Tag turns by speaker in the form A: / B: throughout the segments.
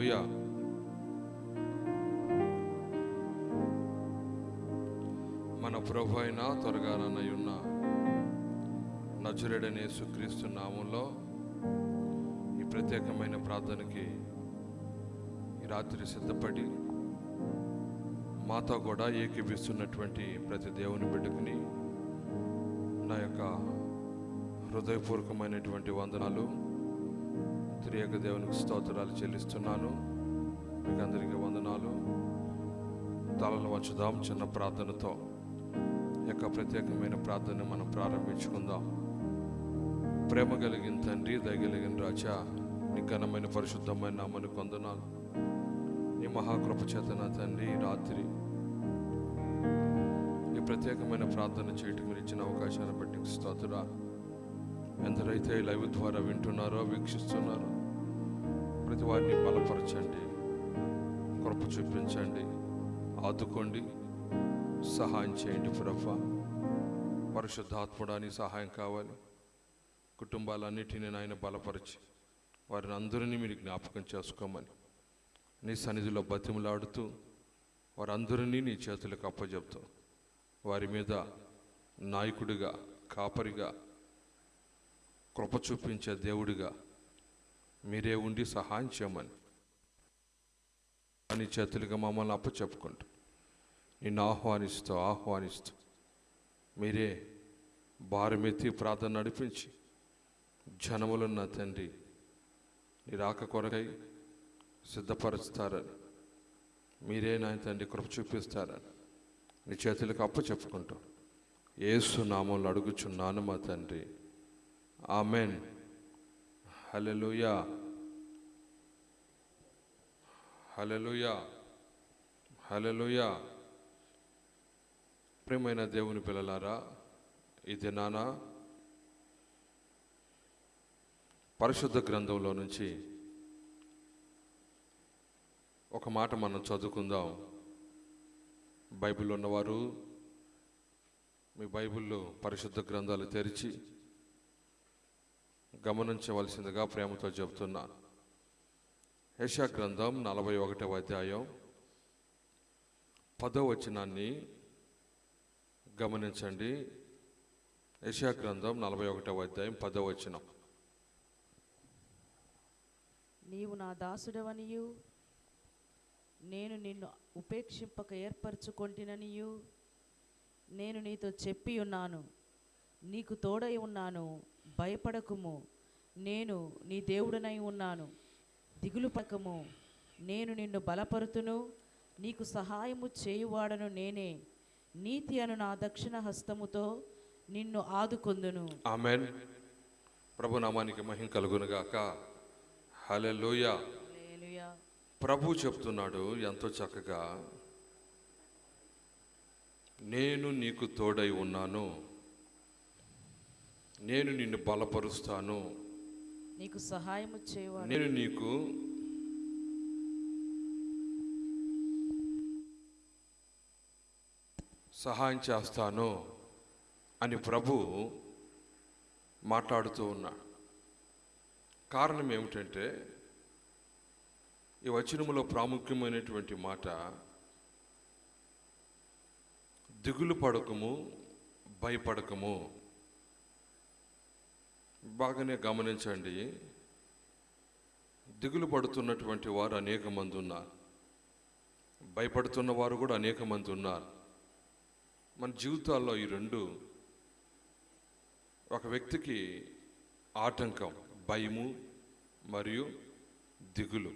A: హల్లెలూయా మన ప్రభు అయిన త్వరగా ఉన్న నజరుడనే యేసుక్రీస్తు నామంలో ఈ ప్రత్యేకమైన ప్రార్థనకి ఈ రాత్రి సిద్ధపడి మాతో కూడా ఏకీపిస్తున్నటువంటి ప్రతి దేవుని బిడ్డకుని నా యొక్క హృదయపూర్వకమైనటువంటి వందనాలు. త్రియేక దేవునికి స్తోత్రాలు చెల్లిస్తున్నాను. మీకు అందరికీ వందనాలు. తలలు వచ్చుదాం చిన్న ప్రార్థనతో. యొక్క ప్రత్యేకమైన ప్రార్థన మనం ప్రారంభించుకుందాం. ప్రేమ కలిగిన తండ్రి దయగలిగిన రాజా నీ ఘనమైన పరిశుద్ధమైన నామని కొందనాలు నీ మహాకృపచేతన తండ్రి రాత్రి ఈ ప్రత్యేకమైన ప్రార్థన చేయటం ఇచ్చిన అవకాశాన్ని బట్టి స్తోత్రాలు. ఎందరైతే లైవ్ ద్వారా వింటున్నారో వీక్షిస్తున్నారో ప్రతి వారిని బలపరచండి. కృప చూపించండి. ఆదుకోండి. సహాయం చేయండి ప్రభ. పరిశుద్ధాత్ముడానికి సహాయం కావాలి. కుటుంబాలన్నిటినీ నాయన బలపరిచి వారిని అందరినీ మీరు జ్ఞాపకం చేసుకోమని నీ సన్నిధిలో బతిమలాడుతూ వారందరినీ నీ చేతులకు అప్పజెప్తూ వారి మీద నాయకుడిగా కాపరిగా కృప చూపించే దేవుడిగా మీరే ఉండి సహాయం చేయమని. అని చేతులుగా మమ్మల్ని అప్పచెప్పుకుంటూ నిన్ను ఆహ్వానిస్తూ ఆహ్వానిస్తూ మీరే భారమెత్తి ప్రార్థన నడిపించి జనములున్న తండ్రి నీ రాక కొరకై సిద్ధపరుస్తారని. మీరే నా తండ్రి కృప చూపిస్తారని నీ చేతులకు అప్ప చెప్పుకుంటాం ఏసు నామంలో అడుగుచున్నాను మా తండ్రి. ఆమెన్. హలలుయా హలలుయా హలలుయా ప్రేమైన దేవుని పిల్లలారా ఇది నాన్న పరిశుద్ధ గ్రంథంలో నుంచి ఒక మాట మనం చదువుకుందాం. బైబిల్ ఉన్నవారు మీ బైబిల్లో పరిశుద్ధ గ్రంథాలు తెరిచి గమనించవలసిందిగా ప్రేమతో చెబుతున్నాను యశా గ్రంథం నలభై ఒకటవ అధ్యాయం పదో వచనాన్ని గమనించండి. యశా గ్రంథం నలభై ఒకటవ అధ్యాయం పదో వచనం.
B: నీవు నా దాసుడవనియు నేను నిన్ను ఉపేక్షింపక ఏర్పరచుకొంటిననియు నేను నీతో చెప్పి ఉన్నాను నీకు తోడై ఉన్నాను భయపడకుము. నేను నీ దేవుడనై ఉన్నాను. దిగులు పడకము. నేను నిన్ను బలపరుతును. నీకు సహాయము చేయువాడను నేనే. నీతి అను నా దక్షిణ హస్తముతో నిన్ను ఆదుకొందును.
A: ఆమెన్. ప్రభు నామానికి మహిం కలుగునుగాక హల్లెలూయా. ప్రభు చెప్తున్నాడు ఎంతో చక్కగా. నేను నీకు తోడై ఉన్నాను. నేను నిన్ను బలపరుస్తాను.
B: నీకు సహాయము చేయువాడు.
A: నేను నీకు సహాయం చేస్తాను అని ప్రభు మాట్లాడుతూ ఉన్నాడు. కారణం ఏమిటంటే ఈ వచనములో ప్రాముఖ్యమైనటువంటి మాట దిగులు పడకము భయపడకము. బాగానే గమనించండి. దిగులు పడుతున్నటువంటి వారు అనేక మంది ఉన్నారు. భయపడుతున్న వారు కూడా అనేక మంది ఉన్నారు. మన జీవితాల్లో ఈ రెండు ఒక వ్యక్తికి ఆటంకం భయము మరియు దిగులు.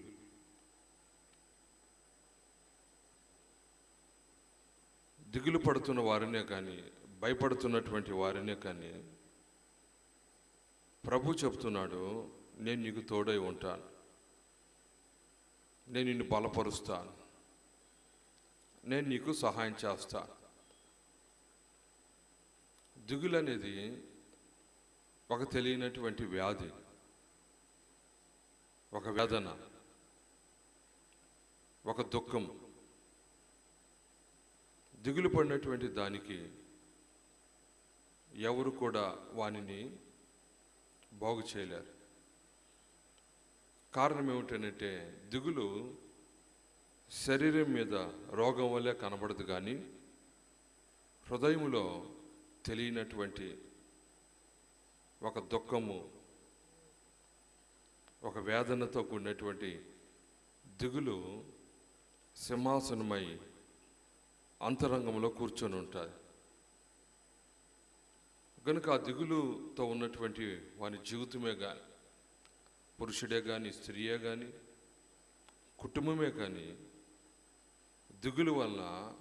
A: దిగులు పడుతున్న వారినే కానీ భయపడుతున్నటువంటి వారినే కానీ ప్రభు చెప్తున్నాడు నేను నీకు తోడై ఉంటాను. నేను నిన్ను బలపరుస్తాను. నేను నీకు సహాయం చేస్తాను. దిగులు అనేది ఒక తెలియనటువంటి వ్యాధి ఒక వేదన ఒక దుఃఖం. దిగులు పడినటువంటి దానికి ఎవరు కూడా వానిని బాగు చేయలేరు. కారణం ఏమిటంటే దిగులు శరీరం మీద రోగం వల్లే కనబడదు కానీ హృదయములో తెలియనటువంటి ఒక దుఃఖము ఒక వేదనతో కూడినటువంటి దిగులు సింహాసనమై అంతరంగంలో కూర్చొని ఉంటుంది కనుక ఆ దిగులుతో ఉన్నటువంటి వాని జీవితమే కానీ పురుషుడే కానీ స్త్రీయే కానీ కుటుంబమే కానీ దిగులు వల్ల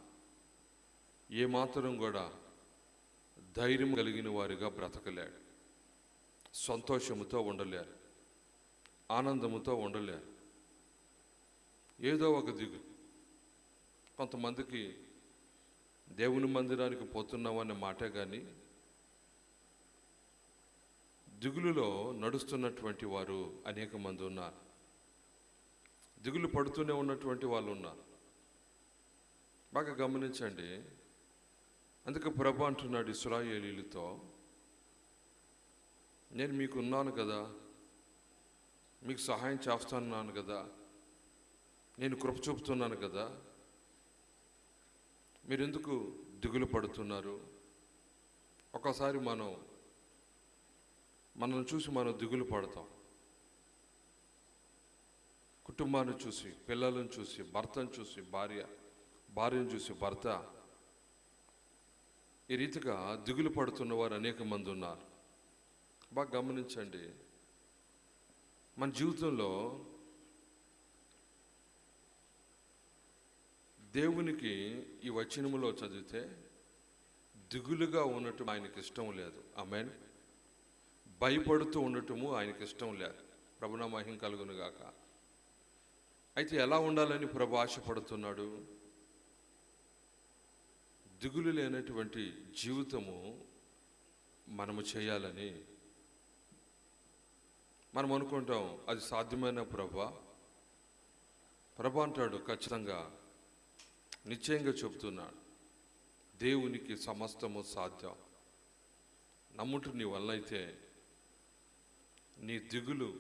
A: ఏమాత్రం కూడా ధైర్యం కలిగిన వారిగా బ్రతకలేడు. సంతోషముతో ఉండలేరు. ఆనందముతో ఉండలేరు. ఏదో ఒక దిగు. కొంతమందికి దేవుని మందిరానికి పోతున్నామనే మాటే కానీ దిగులులో నడుస్తున్నటువంటి వారు అనేక మంది ఉన్నారు. దిగులు పడుతూనే ఉన్నటువంటి వాళ్ళు ఉన్నారు. బాగా గమనించండి. అందుకే ప్రభు అంటున్నాడు ఇస్రాయేలీలతో నేను మీకు ఉన్నాను కదా మీకు సహాయం చేస్తున్నాను కదా నేను కృప చూపుతున్నాను కదా మీరెందుకు దిగులు పడుతున్నారు? ఒకసారి మనం మనల్ని చూసి మనం దిగులు పడతాం. కుటుంబాన్ని చూసి పిల్లలను చూసి భర్తను చూసి భార్య భార్యను చూసి భర్త ఈ రీతిగా దిగులు పడుతున్న వారు అనేక మంది ఉన్నారు. బాగా గమనించండి. మన జీవితంలో దేవునికి ఈ వచనములో చదివితే దిగులుగా ఉండటం ఆయనకి ఇష్టం లేదు. ఆమెన్. భయపడుతూ ఉండటము ఆయనకి ఇష్టం లేదు. ప్రభున మహిం కలుగునుగాక అయితే ఎలా ఉండాలని ప్రభు ఆశపడుతున్నాడు దిగులు లేనటువంటి జీవితము మనము చేయాలని మనం అనుకుంటాం అది సాధ్యమైన ప్రభా. ప్రభ అంటాడు ఖచ్చితంగా నిశ్చయంగా చెబుతున్నాడు దేవునికి సమస్తము సాధ్యం. నమ్ముట నీ వల్ల అయితే నీ దిగులు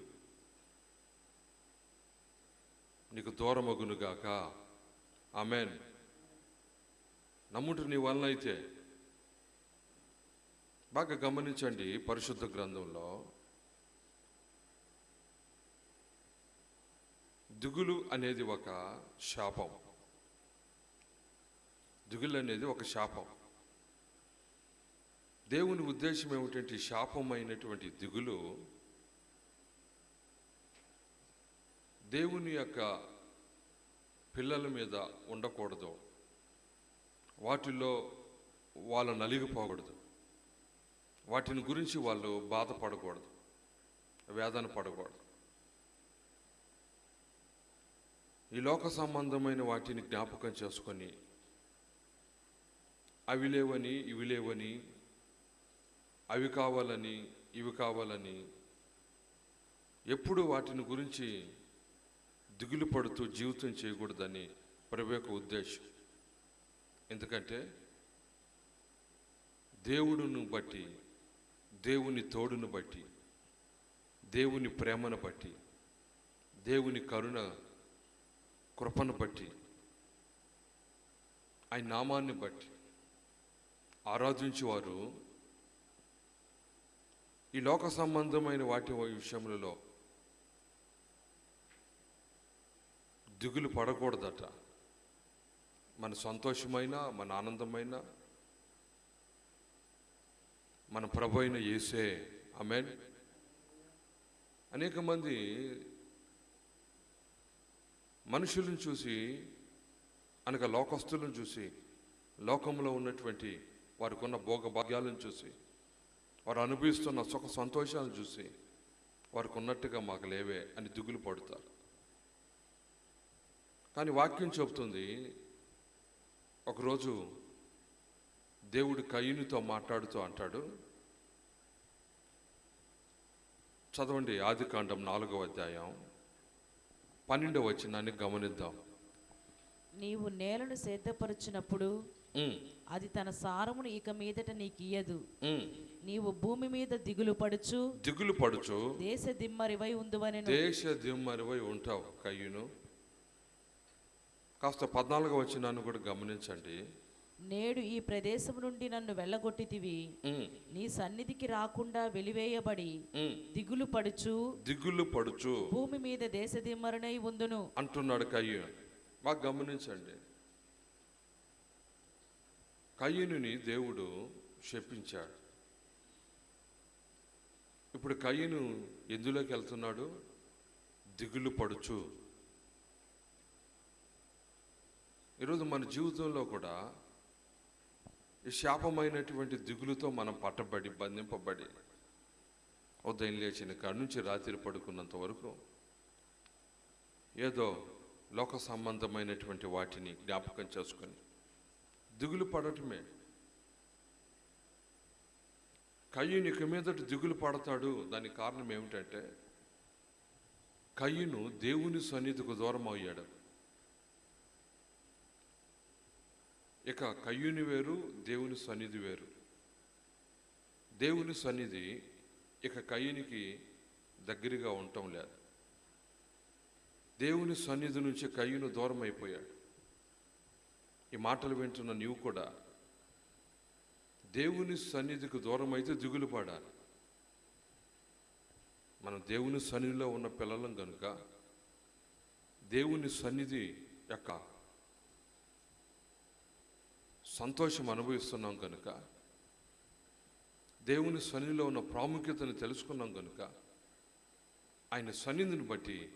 A: నీకు దూరమగునుగాక. ఆమెన్. నమ్ముట నీ వలన అయితే. బాగా గమనించండి పరిశుద్ధ గ్రంథంలో. దిగులు అనేది ఒక శాపం. దిగులు అనేది ఒక శాపం. దేవుని ఉద్దేశం ఏమిటంటే శాపమైనటువంటి దిగులు దేవుని యొక్క పిల్లల మీద ఉండకూడదు. వాటిల్లో వాళ్ళు నలిగిపోకూడదు వాటిని గురించి వాళ్ళు బాధపడకూడదు. వేదన పడకూడదు. ఈ లోక సంబంధమైన వాటిని జ్ఞాపకం చేసుకొని అవి లేవని ఇవి లేవని అవి కావాలని ఇవి కావాలని ఎప్పుడు వాటిని గురించి దిగులు పడుతూ జీవితం చేయకూడదని ప్రభు యొక్క ఉద్దేశం. ఎందుకంటే దేవుడును బట్టి దేవుని తోడును బట్టి దేవుని ప్రేమను బట్టి దేవుని కరుణ కృపను బట్టి ఆయన నామాన్ని బట్టి ఆరాధించేవారు. ఈ లోక సంబంధమైన వాటి విషయములలో దిగులు పడకూడదట. మన సంతోషమైన మన ఆనందమైన. మన ప్రభు అయిన యేసే. ఆమెన్. అనేక మంది మనుషులను చూసి అనగా లోకస్తులను చూసి లోకంలో ఉన్నటువంటి వారికి ఉన్న భోగభాగ్యాలను చూసి వారు అనుభవిస్తున్న సుఖ సంతోషాలను చూసి వారికి ఉన్నట్టుగా మాకు లేవే అని దిగులు పడతారు. కానీ వాక్యం చెబుతుంది ఒకరోజు దేవుడు కయ్యూనితో మాట్లాడుతూ అంటాడు. చదవండి ఆది కాండం నాలుగవ అధ్యాయం పన్నెండవ వచనాన్ని గమనిద్దాం.
B: నీవు నేలను సిద్ధపరచినప్పుడు
A: ఉమ్,
B: అది తన సారమును ఇక మీదట నీకు ఇయ్యదు. నీవు భూమి మీద దిగులు పడుచు
A: దిగులు పడుచు
B: దేశ దిమ్మరివై ఉందువనెను.
A: దేశ దిమ్మరివై ఉంటావు కయ్యూను కాస్త పద్నాలుగవ వచనాన్ని కూడా గమనించండి.
B: నేడు ఈ ప్రదేశం నుండి నన్ను వెళ్ళగొట్టితివి. నీ సన్నిధికి రాకుండా వెలివేయబడి. దిగులు పడుచు.
A: దిగులు పడుచు.
B: భూమి మీద దేశ దిమ్మరునై ఉందును.
A: అంటున్నాడు కయ్యూను బాగా గమనించండి. కయ్యూనుని దేవుడు శపించాడు. ఇప్పుడు కయ్యను ఎందులోకి వెళ్తున్నాడు? దిగులు పడుచు. ఈరోజు మన జీవితంలో కూడా ఈ శాపమైనటువంటి దిగులుతో మనం పట్టబడి బంధింపబడి ఉదయం లేచిన కాడ నుంచి రాత్రి పడుకున్నంత వరకు ఏదో లోక సంబంధమైనటువంటి వాటిని జ్ఞాపకం చేసుకొని దిగులు పడటమే. కయ్యునికి మీదటి మీదట దిగులు పడతాడు. దానికి కారణం ఏమిటంటే కయ్యును దేవుని సన్నిధికి దూరం అయ్యాడు ఇక కయ్యూని వేరు దేవుని సన్నిధి వేరు. దేవుని సన్నిధి ఇక కయ్యూనికి దగ్గరగా ఉండటం లేదు. దేవుని సన్నిధి నుంచి కయ్యూను దూరం అయిపోయాడు. ఈ మాటలు వింటున్న నీవు కూడా దేవుని సన్నిధికి దూరం అయితే దిగులు పడాలి. మనం దేవుని సన్నిధిలో ఉన్న పిల్లలం కనుక దేవుని సన్నిధి యొక్క సంతోషం అనుభవిస్తున్నాం కనుక దేవుని సన్నిధిలో ఉన్న ప్రాముఖ్యతను తెలుసుకున్నాం కనుక ఆయన సన్నిధిని బట్టి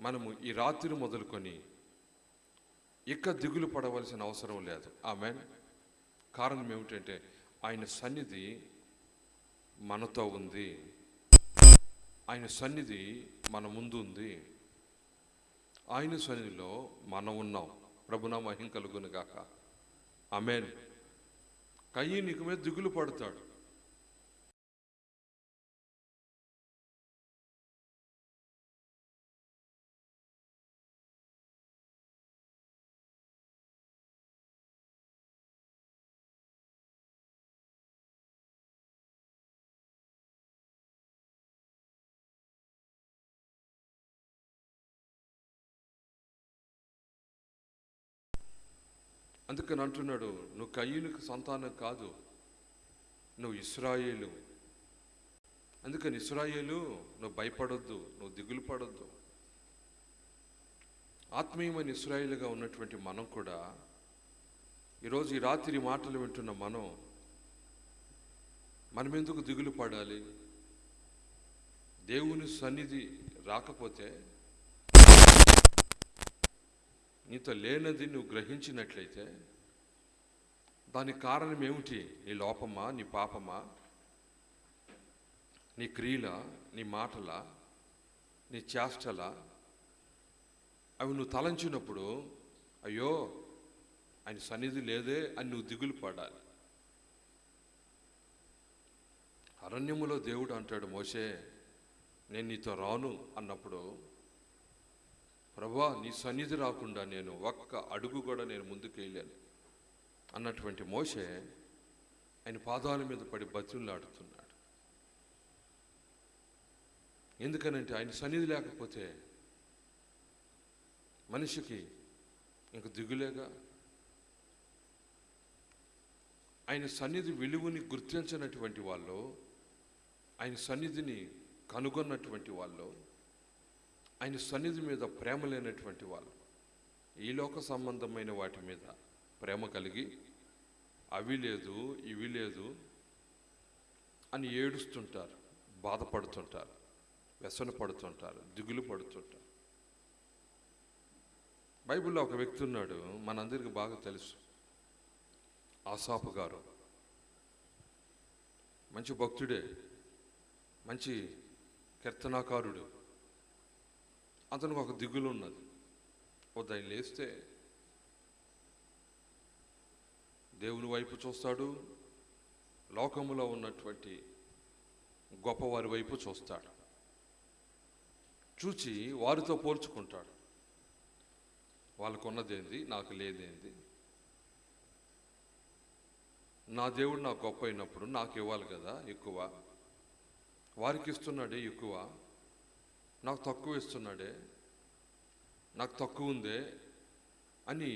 A: మనము ఈ రాత్రి మొదలుకొని ఇక దిగులు పడవలసిన అవసరం లేదు. ఆమె కారణం ఏమిటంటే ఆయన సన్నిధి మనతో ఉంది. ఆయన సన్నిధి మన ముందు ఉంది. ఆయన సన్నిధిలో మనం ఉన్నాం. ప్రభునామహిం మహిం కలుగును గాక. ఆమెన్. కయ్యి నీకు మీద దిగులు పడతాడు. అందుకని అంటున్నాడు నువ్వు కయ్యూనికి సంతానం కాదు నువ్వు ఇస్రాయేలు. అందుకని ఇస్రాయేలు నువ్వు భయపడొద్దు నువ్వు దిగులు పడొద్దు. ఆత్మీయమైన ఇస్రాయేలుగా ఉన్నటువంటి మనం కూడా ఈరోజు ఈ రాత్రి మాటలు వింటున్న మనం మనం ఎందుకు దిగులు పడాలి? దేవుని సన్నిధి రాకపోతే నీతో లేనది నువ్వు గ్రహించినట్లయితే దానికి కారణం ఏమిటి? నీ లోపమా? నీ పాపమా? నీ క్రియల? నీ మాటల? నీ చేష్టల? అవి నువ్వు తలంచినప్పుడు అయ్యో ఆయన సన్నిధి లేదే అని నువ్వు దిగులు పడాలి. అరణ్యములో దేవుడు అంటాడు మోసే నేను నీతో రాను అన్నప్పుడు ప్రభా నీ సన్నిధి రాకుండా నేను ఒక్క అడుగు కూడా నేను ముందుకు వేయలేను అన్నటువంటి మోషే ఆయన పాదాల మీద పడి బతులాడుతున్నాడు ఎందుకనంటే ఆయన సన్నిధి లేకపోతే మనిషికి ఇంక దిగులేగా? ఆయన సన్నిధి విలువని గుర్తించినటువంటి వాళ్ళు ఆయన సన్నిధిని కనుగొన్నటువంటి వాళ్ళు ఆయన సన్నిధి మీద ప్రేమ లేనటువంటి వాళ్ళు. ఈ లోక సంబంధమైన వాటి మీద ప్రేమ కలిగి అవి లేదు ఇవి లేదు అని ఏడుస్తుంటారు బాధపడుతుంటారు వ్యసన పడుతుంటారు దిగులు పడుతుంటారు. బైబిల్లో ఒక వ్యక్తి ఉన్నాడు మనందరికీ బాగా తెలుసు. ఆసాపు గారు. మంచి భక్తుడే మంచి కీర్తనాకారుడు. అతనికి ఒక దిగులు ఉన్నది ఉదయం లేస్తే దేవుని వైపు చూస్తాడు లోకములో ఉన్నటువంటి గొప్పవారి వైపు చూస్తాడు. చూచి వారితో పోల్చుకుంటాడు. వాళ్ళకున్నదేంది నాకు లేదేంది? నా దేవుడు నాకు గొప్ప అయినప్పుడు నాకు ఇవ్వాలి కదా ఎక్కువ? వారికి ఇస్తున్నాడే ఎక్కువ? నాకు తక్కువ ఇస్తున్నాడే నాకు తక్కువ ఉందే అని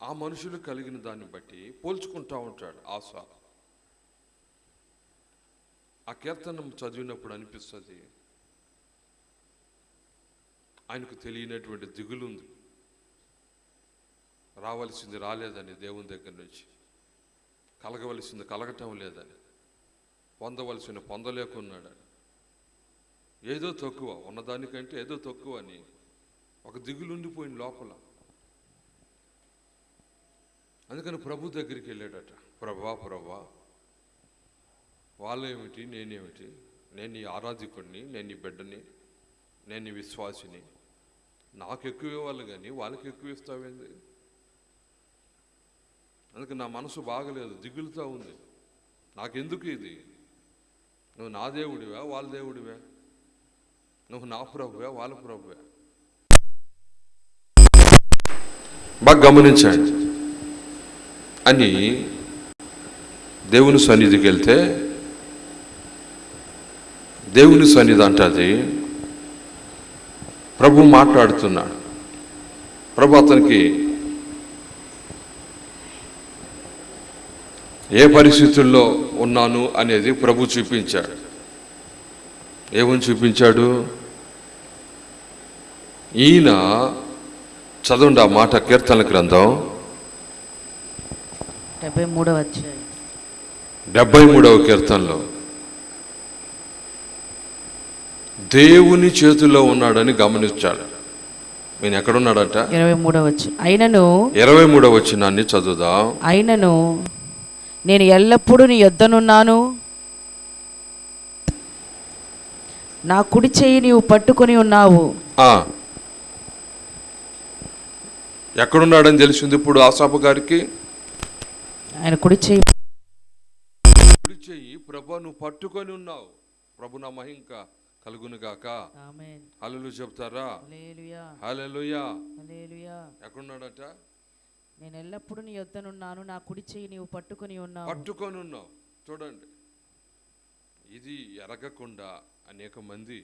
A: ఆ మనుషులు కలిగిన దాన్ని బట్టి పోల్చుకుంటా ఉంటాడు ఆశ ఆ కీర్తనం చదివినప్పుడు అనిపిస్తుంది ఆయనకు తెలియనటువంటి దిగులు ఉంది రావాల్సింది రాలేదని దేవుని దగ్గర నుంచి కలగవలసింది కలగటం లేదని పొందవలసిన పొందలేకున్నాడని. ఏదో తక్కువ ఉన్నదానికంటే ఏదో తక్కువ అని ఒక దిగులుండిపోయింది లోపల. అందుకని ప్రభు దగ్గరికి వెళ్ళాడట. ప్రభా ప్రభా వాళ్ళేమిటి నేనేమిటి? నేను నీ ఆరాధికుడిని నేను నీ బిడ్డని నేను నీ విశ్వాసిని. నాకు ఎక్కువ ఇవ్వాలి కానీ వాళ్ళకి ఎక్కువ ఇస్తావేంది? అందుకే నా మనసు బాగలేదు దిగులుతో ఉంది. నాకెందుకు ఇది? నువ్వు నా దేవుడివా వాళ్ళ దేవుడివా? నువ్వు నా ప్రభువే వాళ్ళ ప్రభువే. బాగా గమనించండి. అని దేవుని సన్నిధికి వెళ్తే దేవుని సన్నిధి అంటది ప్రభు మాట్లాడుతున్నాడు. ప్రభు అతనికి ఏ పరిస్థితుల్లో ఉన్నాను? అనేది ప్రభు చూపించాడు. ఏమని చూపించాడు? ఈయన చదవండి ఆ మాట కీర్తన గ్రంథం.
B: డెబ్బై మూడవ
A: డెబ్బై మూడవ కీర్తనలో. దేవుని చేతిలో ఉన్నాడని గమనించాడు. నేను ఎక్కడున్నాడట?
B: ఇరవై మూడవ వచ్చు అయినను
A: ఇరవై మూడవ వచ్చినాన్ని చదువుదాం.
B: అయినను నేను ఎల్లప్పుడూ నీ యొద్దనున్నాను. నా కుడి చెయ్యి నీవు పట్టుకొని ఉన్నావు.
A: ఆ. ఎక్కడున్నాడని తెలిసింది ఇప్పుడు ఆసాపు గారికి?
B: ఆయన కుడి చెయ్యి
A: కుడి చెయ్యి ప్రభు నువ్వు పట్టుకొని ఉన్నావు. ప్రభు నా మహింక కలుగును గాక. హల్లెలూయా చెప్తారా? ఎక్కడున్నాడట?
B: నేను ఎల్లప్పుడూ నీ యొద్దనున్నాను. నా కుడి చెయ్యి నీవు పట్టుకొని ఉన్నావు.
A: పట్టుకొని ఉన్నావు. చూడండి. ఇది ఎరగకుండా అనేక మంది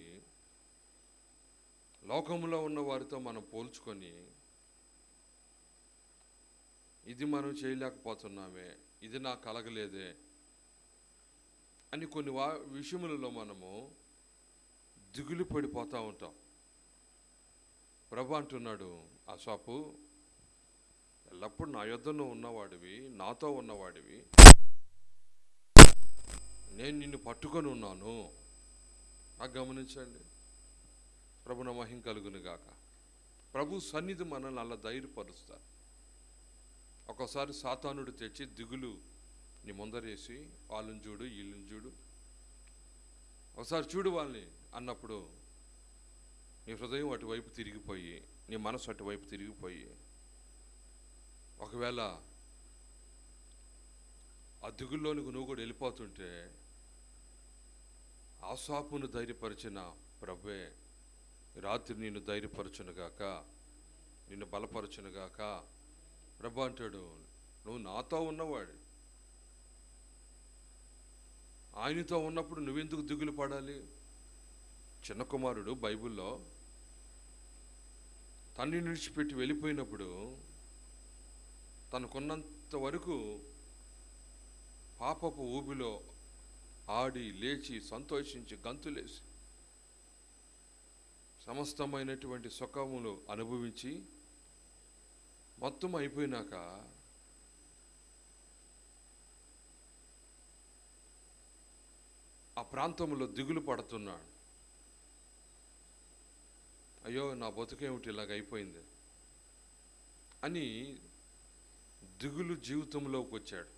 A: లోకంలో ఉన్న వారితో మనం పోల్చుకొని ఇది మనం చేయలేకపోతున్నామే ఇది నాకు కలగలేదే అని కొన్ని వా విషయములలో మనము దిగులు పడిపోతూ ఉంటాం. ప్రభు అంటున్నాడు అసాపు ఎల్లప్పుడు నా యుద్ధంలో ఉన్నవాడివి నాతో ఉన్నవాడివి నేను నిన్ను పట్టుకొని ఉన్నాను. నాకు గమనించండి. ప్రభు మహిం కలుగును గాక. ప్రభు సన్నిధి మనల్ని అలా ధైర్యపరుస్తారు. ఒక్కోసారి సాతానుడు తెచ్చి దిగులు నీ ముందరేసి వాళ్ళని చూడు వీళ్ళని చూడు. ఒకసారి చూడు వాళ్ళని అన్నప్పుడు నీ హృదయం అటువైపు తిరిగిపోయి నీ మనసు అటువైపు తిరిగిపోయి ఒకవేళ ఆ దిగుల్లోనికి నువ్వు కూడా వెళ్ళిపోతుంటే ఆశాపును ధైర్యపరిచిన ప్రభే రాత్రి నిన్ను ధైర్యపరచునుగాక నిన్ను బలపరచునుగాక ప్రభు అంటాడు నువ్వు నాతో ఉన్నవాడు. ఆయనతో ఉన్నప్పుడు నువ్వెందుకు దిగులు పడాలి? చిన్న కుమారుడు బైబిల్లో తండ్రి విడిచిపెట్టి వెళ్ళిపోయినప్పుడు తనకున్నంత వరకు పాపపు ఊబిలో ఆడి లేచి సంతోషించి గంతులేసి సమస్తమైనటువంటి సుఖములు అనుభవించి మొత్తం అయిపోయినాక ఆ ప్రాంతంలో దిగులు పడుతున్నాడు. అయ్యో నా బతుకేమిటి ఇలాగ అయిపోయింది అని దిగులు జీవితంలోకి వచ్చాడు.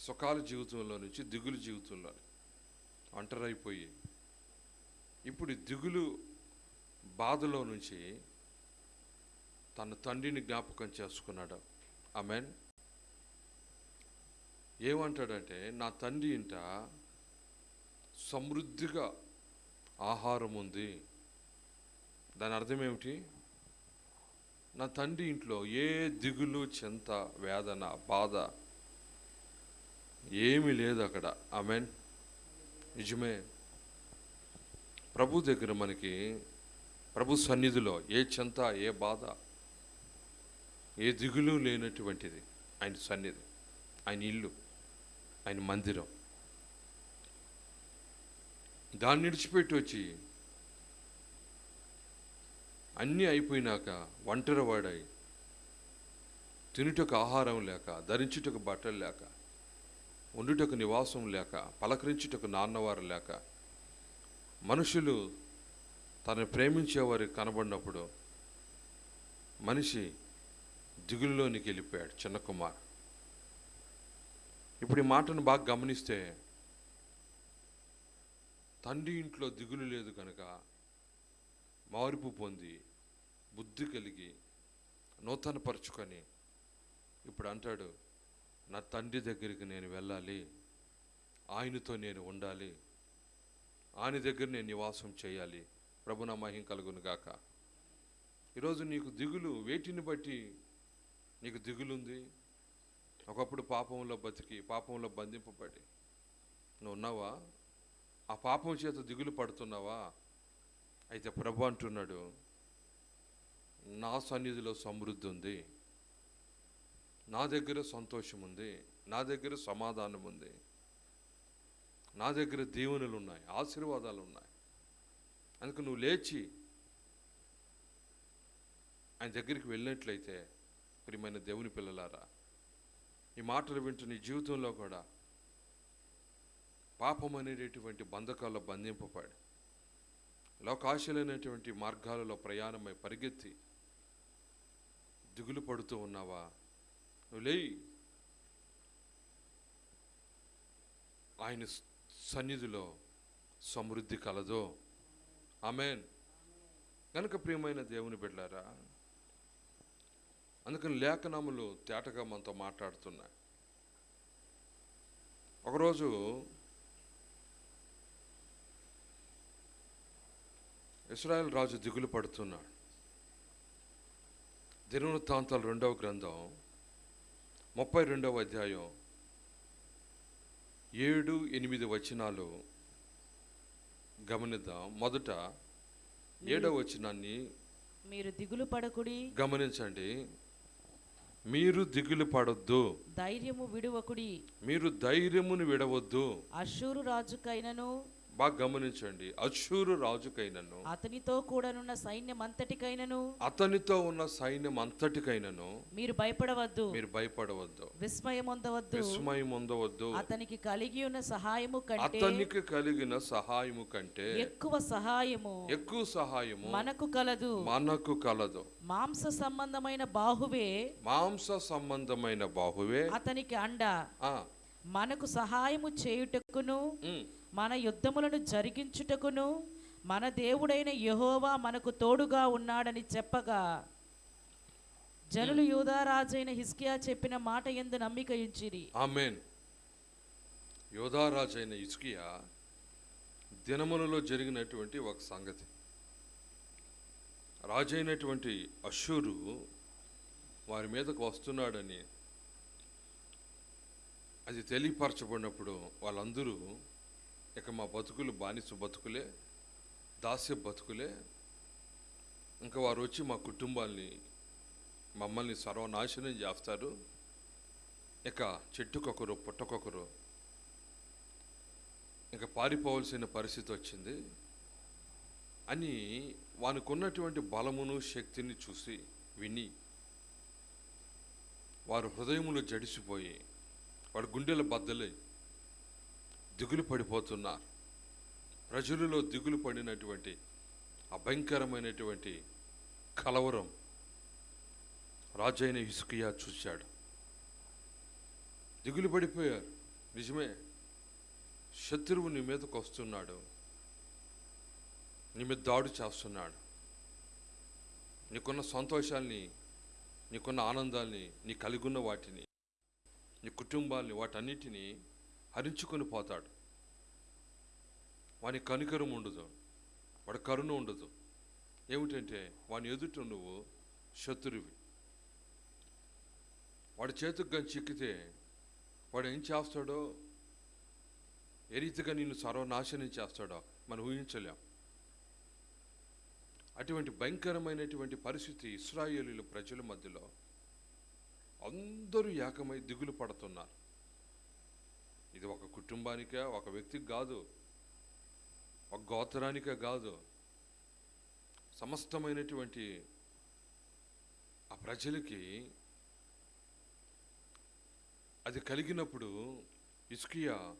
A: సుఖాల జీవితంలో నుంచి దిగులు జీవితంలో ఒంటరైపోయి ఇప్పుడు దిగులు బాధలో నుంచి తన తండ్రిని జ్ఞాపకం చేసుకున్నాడు. ఆమెన్. ఏమంటాడంటే నా తండ్రి ఇంట సమృద్ధిగా ఆహారం ఉంది. దాని అర్థం ఏమిటి? నా తండ్రి ఇంట్లో ఏ దిగులు చింత వేదన బాధ ఏమీ లేదు అక్కడ. ఆమెన్. నిజమే. ప్రభు దగ్గర మనకి ప్రభు సన్నిధిలో ఏ చింత ఏ బాధ ఏ దిగులు లేనటువంటిది. ఆయన సన్నిధి ఆయన ఇల్లు ఆయన మందిరం. దాన్ని విడిచిపెట్టి వచ్చి అన్నీ అయిపోయినాక ఒంటరి వాడై తినుటకు ఆహారం లేక ధరించుటకు బట్టలు లేక ఉండుటకు నివాసం లేక పలకరించుటకు నాన్నవారు లేక మనుషులు తనను ప్రేమించేవారు కనబడినప్పుడు మనిషి దిగుల్లోనికి వెళ్ళిపోయాడు చిన్న కుమార్. ఇప్పుడు ఈ మాటను బాగా గమనిస్తే తండ్రి ఇంట్లో దిగులు లేదు కనుక మార్పు పొంది బుద్ధి కలిగి నూతనపరుచుకొని ఇప్పుడు అంటాడు నా తండ్రి దగ్గరికి నేను వెళ్ళాలి. ఆయనతో నేను ఉండాలి. ఆయన దగ్గర నేను నివాసం చేయాలి. ప్రభు నా మహిం కలుగును గాక. ఈరోజు నీకు దిగులు వేటిని బట్టి నీకు దిగులుంది. ఒకప్పుడు పాపంలో బతికి పాపంలో బంధింపబడి. నువ్వు ఉన్నావా? ఆ పాపం చేత దిగులు పడుతున్నావా? అయితే ప్రభు అంటున్నాడు నా సన్నిధిలో సమృద్ధి ఉంది. నా దగ్గర సంతోషం ఉంది. నా దగ్గర సమాధానం ఉంది. నా దగ్గర దీవెనలు ఉన్నాయి ఆశీర్వాదాలు ఉన్నాయి. అందుకు నువ్వు లేచి ఆయన దగ్గరికి వెళ్ళినట్లయితే ప్రియమైన దేవుని పిల్లలారా ఈ మాటలు వింటూ నీ జీవితంలో కూడా పాపం అనేటటువంటి బంధకాల్లో బంధింపబడి లోకాశలైనటువంటి మార్గాలలో ప్రయాణమై పరిగెత్తి దిగులు పడుతూ ఉన్నావా? నువ్వు లేయి. ఆయన సన్నిధిలో సమృద్ధి కలదో. ఆమెన్. కనుక ప్రియమైన దేవుని బిడ్డారా అందుకని లేఖనములు తేటగా మనతో మాట్లాడుతున్నాయి. ఒకరోజు ఇస్రాయల్ రాజు దిగులు పడుతున్నాడు. దినవృత్తాంతాలు రెండవ గ్రంథం ముప్పై రెండవ అధ్యాయం ఏడు ఎనిమిది వచనాలు గమనిద్దాం. మొదట ఏడవ వచనాన్ని
B: మీరు దిగులు పడకుడి.
A: గమనించండి. మీరు దిగులు పడొద్దు.
B: ధైర్యము విడువకుడి.
A: మీరు ధైర్యమును విడవద్దు.
B: అషూరు రాజుకైనను
A: బాగా గమనించండి. అశూరు రాజుకైనను.
B: అతనితో కూడనున్న సైన్యమంతటికైనను.
A: అతనితో ఉన్న సైన్యం అంతటికైనను
B: మీరు భయపడవద్దు.
A: మీరు భయపడవద్దు.
B: విస్మయం పొందవద్దు
A: విస్మయం పొందవద్దు
B: అతనికి కలిగి ఉన్న సహాయము కంటే
A: అతనికి కలిగిన సహాయము కంటే
B: ఎక్కువ సహాయము
A: ఎక్కువ సహాయము
B: మనకు కలదు.
A: మనకు కలదు.
B: మాంస సంబంధమైన బాహువే
A: మాంస సంబంధమైన బాహువే.
B: అతనికి అండ.
A: ఆ,
B: మనకు సహాయము చేయుటకును మన యుద్ధములను జరిగించుటకును మన దేవుడైన యహోవా మనకు తోడుగా ఉన్నాడని చెప్పగా జనులు యూదారాజైన హిస్కియా చెప్పిన మాట ఎందు నమ్మిక ఇచ్చిరి
A: ఆమెన్. యోధారాజైన ఇస్కియా దినములలో జరిగినటువంటి ఒక సంగతి. రాజైనటువంటి అశూరు వారి మీదకు వస్తున్నాడని అది తెలియపరచబడినప్పుడు వాళ్ళందరూ ఇక మా బతుకులు బానిస బతుకులే దాస్య బతుకులే ఇంకా వారు వచ్చి మా కుటుంబాల్ని మమ్మల్ని సర్వనాశనం చేస్తారు. ఇక చెట్టుకొకరు పుట్టకొకరు ఇక పారిపోవలసిన పరిస్థితి వచ్చింది. అని వానికి ఉన్నటువంటి బలమును శక్తిని చూసి విని వారు హృదయములు జడిసిపోయి వాడు గుండెలు బద్దలై దిగులు పడిపోతున్నారు. ప్రజలలో దిగులు పడినటువంటి అభయంకరమైనటువంటి కలవరం రాజైన హిస్కియా చూశాడు. దిగులు పడిపోయారు. నిజమే శత్రువు నీ మీదకు వస్తున్నాడు. నీ మీద దాడు చేస్తున్నాడు. నీకున్న సంతోషాల్ని నీకున్న ఆనందాల్ని నీ కలిగి ఉన్న వాటిని నీ కుటుంబాల్ని వాటన్నిటినీ హరించుకొని పోతాడు. వాని కనికరం ఉండదు. వాడి కరుణ ఉండదు. ఏమిటంటే వాని ఎదుట నువ్వు శత్రువి. వాడి చేతికి కానీ చిక్కితే వాడు ఏం చేస్తాడో? ఏ రీతిగా నిన్ను సర్వనాశనం చేస్తాడో మనం ఊహించలేం. అటువంటి భయంకరమైనటువంటి పరిస్థితి ఇస్రాయేలీల ప్రజల మధ్యలో అందరూ ఏకమై దిగులు పడుతున్నారు. ఇది ఒక కుటుంబానికే ఒక వ్యక్తికి కాదు ఒక గోత్రానికే కాదు. సమస్తమైనటువంటి ఆ ప్రజలకి అది కలిగినప్పుడు ఇస్కియా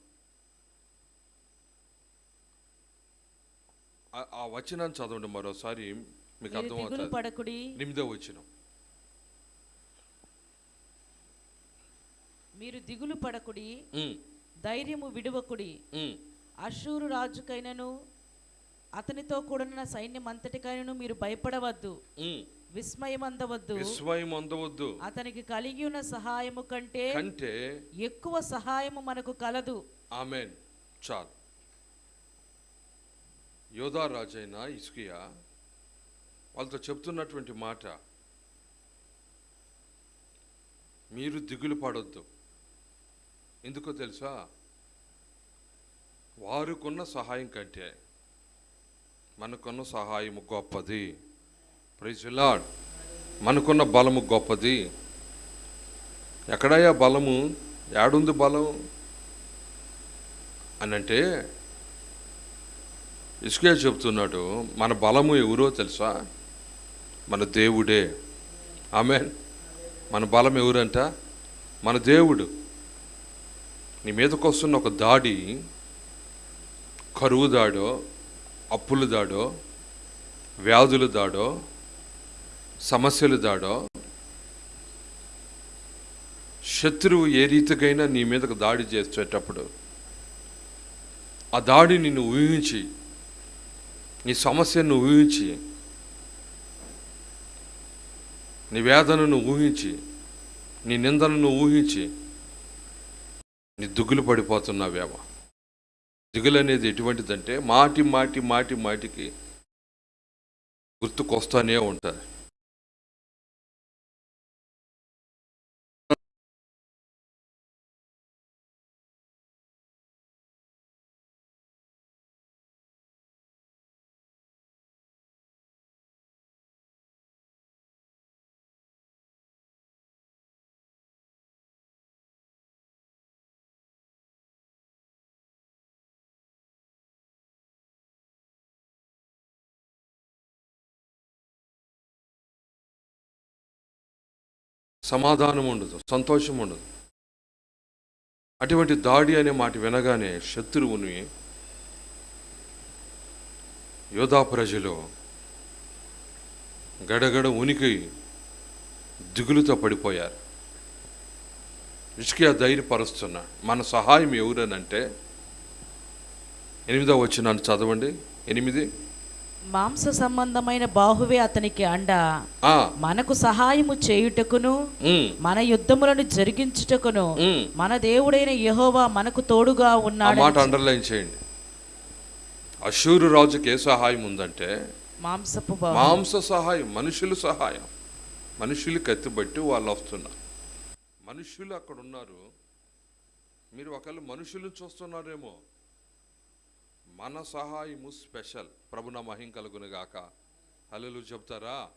A: ఆ- వచనాన్ని చదవండి మరోసారి మీకు అర్థమవుతుంది.
B: పడకుడి.
A: ఎనిమిదో వచనం.
B: మీరు దిగులు పడకుడి. ధైర్యము విడువకుడి. అషూరు రాజుకైనను అతనితో కూడిన సైన్యం అంతటికైనను మీరు భయపడవద్దు.
A: ఉమ్.
B: విస్మయమందవద్దు.
A: విస్మయం అందవద్దు
B: అతనికి కలిగి ఉన్న సహాయము కంటే
A: కంటే
B: ఎక్కువ సహాయము మనకు కలదు.
A: ఆమెన్. చాలు. యోధా రాజైన ఇస్కియా వాళ్ళతో చెప్తున్నటువంటి మాట మీరు దిగులు పడొద్దు. ఎందుకో తెలుసా? వారికున్న సహాయం కంటే మనకున్న సహాయం గొప్పది. ప్రైజ్ మనకున్న బలము గొప్పది. ఎక్కడయ్యా బలము? ఏడుంది బలం? అని అంటే ఇసుకే చెప్తున్నాడు మన బలము ఎవరో తెలుసా? మన దేవుడే. ఆమె మన బలం ఎవరంట? మన దేవుడు. నీ మీదకు వస్తున్న ఒక దాడి కరువు దాడో అప్పులు దాడో వ్యాధులు దాడో సమస్యలు దాడో శత్రువు ఏ రీతికైనా నీ మీదకు దాడి చేసేటప్పుడు ఆ దాడి నిన్ను ఊహించి నీ సమస్యను ఊహించి నీ వేదనను ఊహించి నీ నిందనను ఊహించి నీ దిగులు పడిపోతున్నావేమో దిగులు అనేది ఎటువంటిదంటే మాటి మాటి మాటి మాటికి గుర్తుకొస్తానే ఉంటుంది. సమాధానం ఉండదు సంతోషం ఉండదు. అటువంటి దాడి అనే మాట వినగానే శత్రువుని యోధా ప్రజలు గడగడ ఉనికి దిగులుతో పడిపోయారు. ఇసుకే ధైర్యపరుస్తున్నా మన సహాయం ఎవరనంటే ఎనిమిదో వచ్చిన చదవండి. ఎనిమిది
B: మాంస సంబంధమైన బాహువే అతనికి అండ. మనకు సహాయము చేయుటకును మన యుద్ధములను జరిగించుటకును. మన దేవుడైన యెహోవా మనకు తోడుగా ఉన్నాడు
A: మాట అండర్లైన్ చేయండి. అశూరు రాజుకి ఏ సహాయం ఉందంటే
B: మాంసపు
A: మాంస సహాయం మనుషుల సహాయం. మనుషులు కత్తిబట్టి వాళ్ళు వస్తున్నారు. మనుషులు అక్కడ ఉన్నారు. మీరు ఒకవేళ మనుషులను చూస్తున్నారేమో. మన సహాయము స్పెషల్. ప్రభున మహిం కలుగును గాక. హల్లెలు చెప్తారా?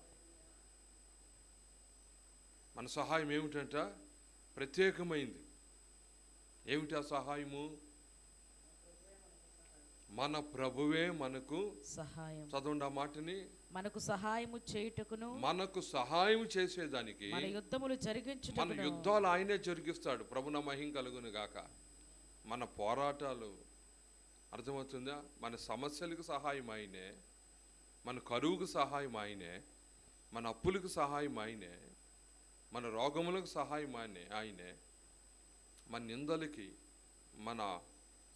A: మన సహాయం ఏమిటంట? ప్రత్యేకమైంది. ఏమిటి ఆ సహాయము? మన ప్రభువే మనకు
B: సహాయం.
A: చదవండి ఆ మాటని.
B: మనకు సహాయము చేయుటకును
A: మనకు సహాయం చేసేదానికి
B: మన యుద్ధములు
A: మన
B: జరిగించుటకును
A: యుద్ధాలు ఆయనే జరిగిస్తాడు. ప్రభున మహిం కలుగును గాక. మన పోరాటాలు అర్థమవుతుందా? మన సమస్యలకు సహాయం ఆయనే మన కరువుకు సహాయం ఆయనే మన అప్పులకు సహాయం ఆయనే మన రోగములకు సహాయం ఆయనే ఆయనే మన నిందలకి మన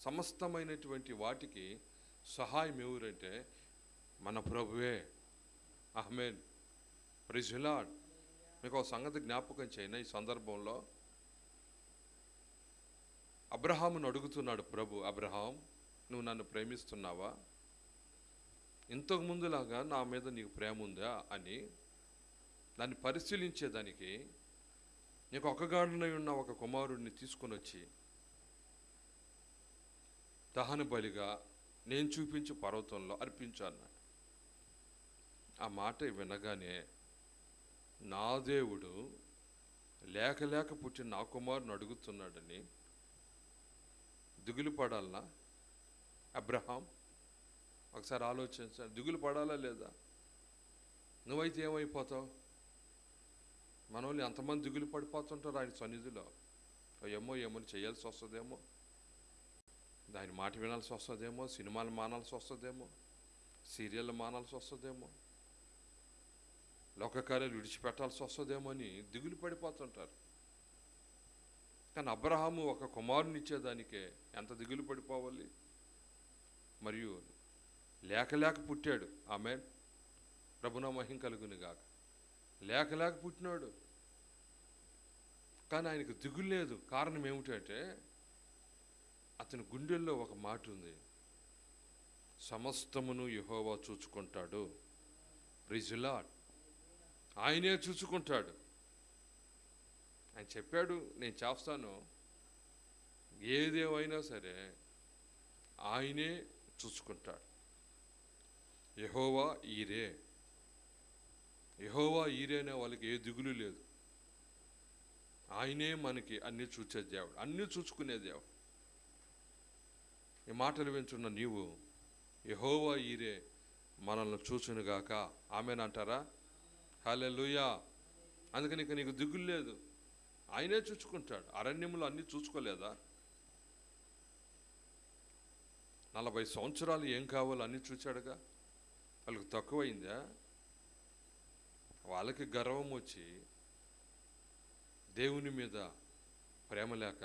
A: సమస్తమైనటువంటి వాటికి సహాయం ఎవరంటే మన ప్రభువే. అహ్మేన్ ప్రిజులాడ్ మీకు ఒక సంగతి జ్ఞాపకం చేయను ఈ సందర్భంలో అబ్రహామును అడుగుతున్నాడు ప్రభు అబ్రహాం నువ్వు నన్ను ప్రేమిస్తున్నావా? ఇంతకు ముందులాగా నా మీద నీకు ప్రేమ ఉందా అని దాన్ని పరిశీలించేదానికి నీకు ఒకగాడునై ఉన్న ఒక కుమారుడిని తీసుకొని వచ్చి దహన బలిగా నేను చూపించి పర్వతంలో అర్పించాను. ఆ మాట వినగానే నా దేవుడు లేక లేక పుట్టిన నా కుమారుని అడుగుతున్నాడని దిగులు పడాలనా అబ్రహాం? ఒకసారి ఆలోచించాలి దిగులు పడాలా లేదా? నువ్వైతే ఏమైపోతావు? మనోళ్ళు ఎంతమంది దిగులు పడిపోతుంటారు ఆయన సన్నిధిలో? ఏమో ఏమో చేయాల్సి వస్తుందేమో? దాని మాట వినాల్సి వస్తుందేమో? సినిమాలు మానాల్సి వస్తుందేమో? సీరియల్ మానాల్సి వస్తుందేమో? లోకకార్యాలు విడిచిపెట్టాల్సి వస్తుందేమో అని దిగులు పడిపోతుంటారు. కానీ అబ్రహాము ఒక కుమారునిచ్చేదానికే ఎంత దిగులు పడిపోవాలి? మరియు లేక లేక పుట్టాడు. ఆమె ప్రభున మహిం కలుగుని గాక. లేక లేక పుట్టినాడు. కానీ ఆయనకు దిగులు లేదు. కారణం ఏమిటంటే అతని గుండెల్లో ఒక మాట ఉంది. సమస్తమును యహోవా చూచుకుంటాడు. ప్రిజులాడ్ ఆయనే చూసుకుంటాడు ఆయన చెప్పాడు నేను చేస్తాను. ఏదేమైనా సరే ఆయనే చూసుకుంటాడు. యహోవా ఈరే. యహోవా ఈరే అనే వాళ్ళకి ఏ దిగులు లేదు. ఆయనే మనకి అన్ని చూచే దేవుడు అన్ని చూసుకునే దేవుడు. ఈ మాటలు వింటున్న నీవు యహోవా ఈరే మనల్ని చూచునుగాక ఆమెనంటారా లూయా అందుకని ఇక నీకు దిగులు లేదు. ఆయనే చూసుకుంటాడు. అరణ్యములు అన్నీ చూసుకోలేదా? నలభై సంవత్సరాలు ఏం కావాలో అన్నీ చూచాడుగా. వాళ్ళకి తక్కువైందా? వాళ్ళకి గర్వం వచ్చి దేవుని మీద ప్రేమ లేక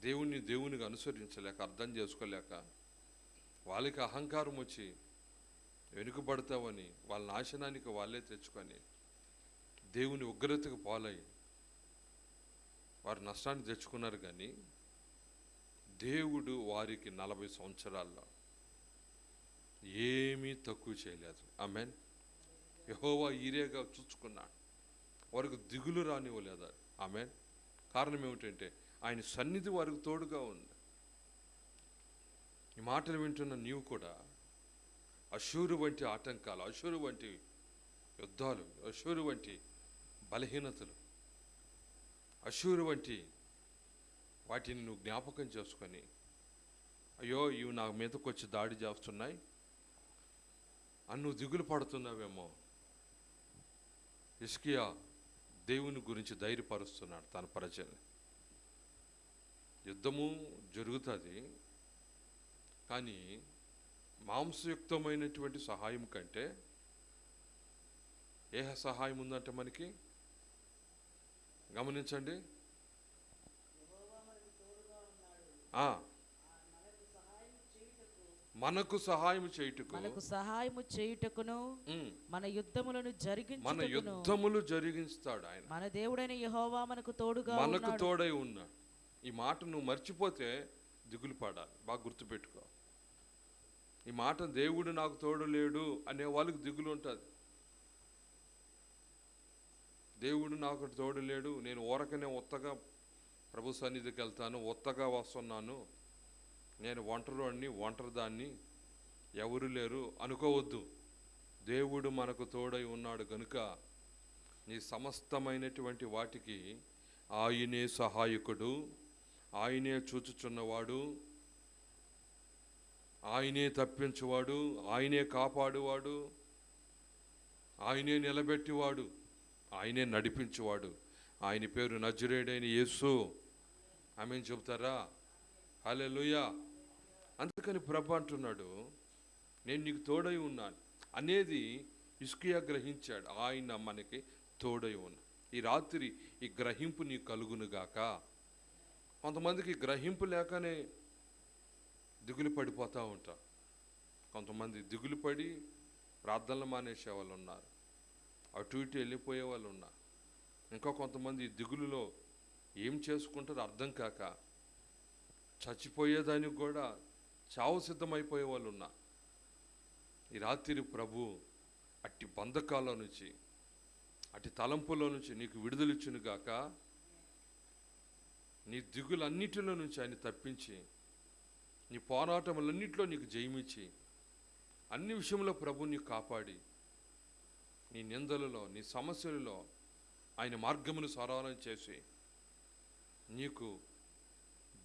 A: దేవుని దేవునికి అనుసరించలేక అర్థం చేసుకోలేక వాళ్ళకి అహంకారం వచ్చి వెనుకబడతామని వాళ్ళ నాశనానికి వాళ్ళే తెచ్చుకొని దేవుని ఉగ్రతకు పాలై వారు నష్టాన్ని తెచ్చుకున్నారు కానీ దేవుడు వారికి నలభై సంవత్సరాల్లో ఏమీ తక్కువ చేయలేదు. ఆమెన్ యహోవా ఈరేగా చూచుకున్నాడు. వారికి దిగులు రానివ్వలేదు. ఆమెన్ కారణం ఏమిటంటే ఆయన సన్నిధి వారికి తోడుగా ఉంది. ఈ మాటలు వింటున్న నీవు కూడా అశూరు వంటి ఆటంకాలు అశూరు వంటి యుద్ధాలు అశూరు వంటి బలహీనతలు అశూరు వంటి వాటిని నువ్వు జ్ఞాపకం చేసుకొని అయ్యో ఇవి నా మీదకు వచ్చి దాడి చేస్తున్నాయి అని నువ్వు దిగులు పడుతున్నావేమో. ఇస్కియా దేవుని గురించి ధైర్యపరుస్తున్నాడు తన ప్రజల్ని. యుద్ధము జరుగుతుంది కానీ మాంసయుక్తమైనటువంటి సహాయం కంటే ఏ సహాయం ఉందంటే మనకి? గమనించండి ఆ, మనకు సహాయం చేయుటకు.
B: మనకు సహాయము చేయుటకును మన యుద్ధములను
A: మన
B: జరిగించుటకును
A: యుద్ధములు జరిగిస్తాడు ఆయన.
B: మన దేవుడైన యెహోవా మనకు తోడుగా
A: మనకు తోడై ఉన్నాడు. ఈ మాట నువ్వు మర్చిపోతే దిగులు పడాలి. బాగా గుర్తుపెట్టుకో. ఈ మాట దేవుడు నాకు తోడు లేడు అనే వాళ్ళకి దిగులు ఉంటుంది. దేవుడు నాకు తోడు లేడు నేను ఊరకనే ఒత్తగా ప్రభు సన్నిధికి వెళ్తాను ఒత్తగా వస్తున్నాను. నేను ఒంటరిని ఒంటరిదాన్ని ఎవరు లేరు అనుకోవద్దు. దేవుడు మనకు తోడై ఉన్నాడు గనుక నీ సమస్తమైనటువంటి వాటికి ఆయనే సహాయకుడు ఆయనే చూచుచున్నవాడు ఆయనే తప్పించువాడు ఆయనే కాపాడువాడు ఆయనే నిలబెట్టివాడు ఆయనే నడిపించేవాడు. ఆయన పేరు నజరేడైన యేసు. ఆమె చెబుతారా? అలే హల్లెలూయా. అందుకని ప్రభు అంటున్నాడు నేను నీకు తోడై ఉన్నాను. అనేది ఇస్కియా గ్రహించాడు ఆయన మనకి తోడై ఉన్నా. ఈ రాత్రి ఈ గ్రహింపు నీకు కలుగునుగాక కొంతమందికి గ్రహింపు లేకనే దిగులు పడిపోతూ ఉంటారు. కొంతమంది దిగులు పడి ప్రార్థనలు మానేసే వాళ్ళు ఉన్నారు. అటు ఇటు వెళ్ళిపోయే వాళ్ళు ఉన్నారు. ఇంకా కొంతమంది దిగులులో ఏం చేసుకుంటారో అర్థం కాక చచ్చిపోయేదానికి కూడా చావు సిద్ధమైపోయే వాళ్ళు ఉన్నా. ఈ రాత్రి ప్రభు అట్టి బంధకాల నుంచి అట్టి తలంపులో నుంచి నీకు విడుదలిచ్చును గాక. నీ దిగులన్నిటిలో నుంచి ఆయన తప్పించి నీ పోరాటములన్నింటిలో నీకు జయమిచ్చి అన్ని విషయంలో ప్రభు నీకు కాపాడి నీ నిందలలో నీ సమస్యలలో ఆయన మార్గమును సరళం చేసి నీకు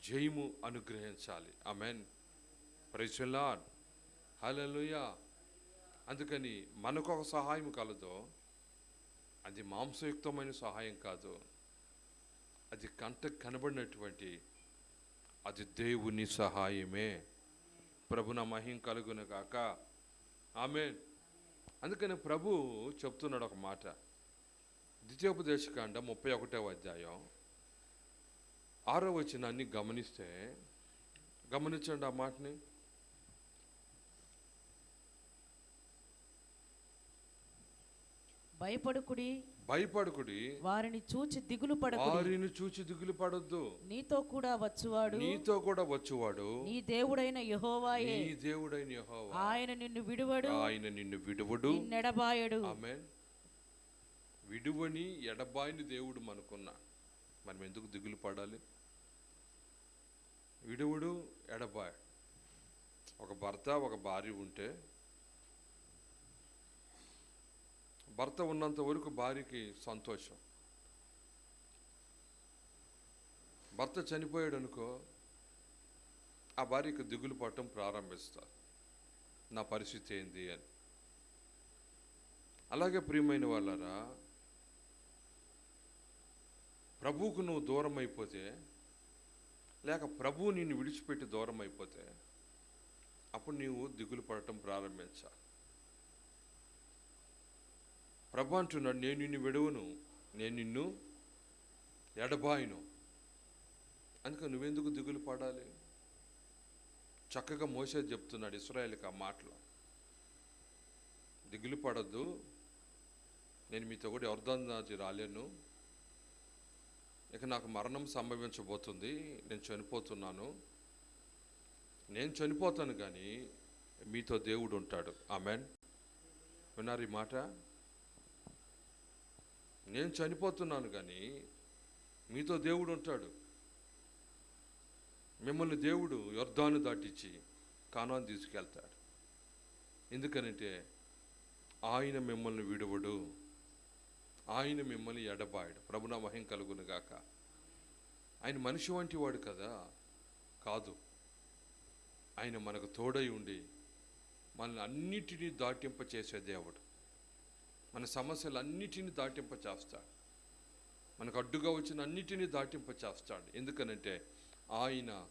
A: జయము అనుగ్రహించాలి. ఆమెన్ ప్రైజ్లాడ్ హలలుయా అందుకని మనకు ఒక సహాయం కలదో. అది మాంసయుక్తమైన సహాయం కాదు. అది కంటకు కనబడినటువంటి అది దేవుని సహాయమే. ప్రభున మహిం కలుగును కాక ఆమె అందుకని ప్రభు చెప్తున్నాడు ఒక మాట. ద్వితీయోపదేశకాండ ముప్పై ఒకటవ అధ్యాయం. ఆరో వచనాన్ని గమనిస్తే గమనించండి ఆ మాటని.
B: భయపడుకుడి.
A: భయపడకుడి.
B: వారిని చూచి దిగులు పడకుడి.
A: వారిని చూచి దిగులు పడొద్దు.
B: నీతో కూడా వచ్చువాడు.
A: నీతో కూడా వచ్చువాడు.
B: నీ దేవుడైన యెహోవాయే.
A: నీ దేవుడైన యెహోవా.
B: ఆయన నిన్ను విడువడు.
A: ఆయన నిన్ను విడువడు.
B: నిన్నెడబాయడు.
A: ఆమె విడువని ఎడబాయిని దేవుడు మనకున్నా. మనం ఎందుకు దిగులు పడాలి? విడువుడు ఎడబాయ్ ఒక భర్త ఒక భార్య ఉంటే భర్త ఉన్నంత వరకు భార్యకి సంతోషం. భర్త చనిపోయాడు అనుకో ఆ భార్యకి దిగులు పడటం ప్రారంభిస్తారు. నా పరిస్థితి ఏంది అని. అలాగే ప్రియమైన వాళ్ళరా ప్రభువుకు నువ్వు దూరం అయిపోతే లేక ప్రభువు నిన్ను విడిచిపెట్టి దూరం అయిపోతే అప్పుడు నీవు దిగులు పడటం ప్రారంభించాలి ప్రభు అంటున్నాడు నేను నిన్ను విడవను నేను నిన్ను ఎడబాయిను. అందుకే నువ్వెందుకు దిగులు పడాలి? చక్కగా మోసే చెప్తున్నాడు ఇస్రాయల్కి ఆ మాటలు. దిగులు పడద్దు నేను మీతో కూడా ఎవరిదాచి రాలేను. ఇక నాకు మరణం సంభవించబోతుంది నేను చనిపోతున్నాను. నేను చనిపోతాను కానీ మీతో దేవుడు ఉంటాడు. ఆమెన్. విన్నారు ఈ మాట? నేను చనిపోతున్నాను కానీ మీతో దేవుడు ఉంటాడు. మిమ్మల్ని దేవుడు యొర్దాను దాటించి కానాన్ని తీసుకెళ్తాడు. ఎందుకనంటే ఆయన మిమ్మల్ని విడవడు. ఆయన మిమ్మల్ని ఎడబాయడు. ప్రభున మహిం కలుగునుగాక ఆయన మనిషి వంటి వాడు కదా? కాదు. ఆయన మనకు తోడై ఉండి మనల్ని అన్నిటినీ దాటింప చేసే దేవుడు. మన సమస్యలు అన్నిటినీ దాటింప చేస్తాడు. మనకు అడ్డుగా వచ్చిన అన్నిటినీ దాటింప చేస్తాడు. ఎందుకనంటే ఆయన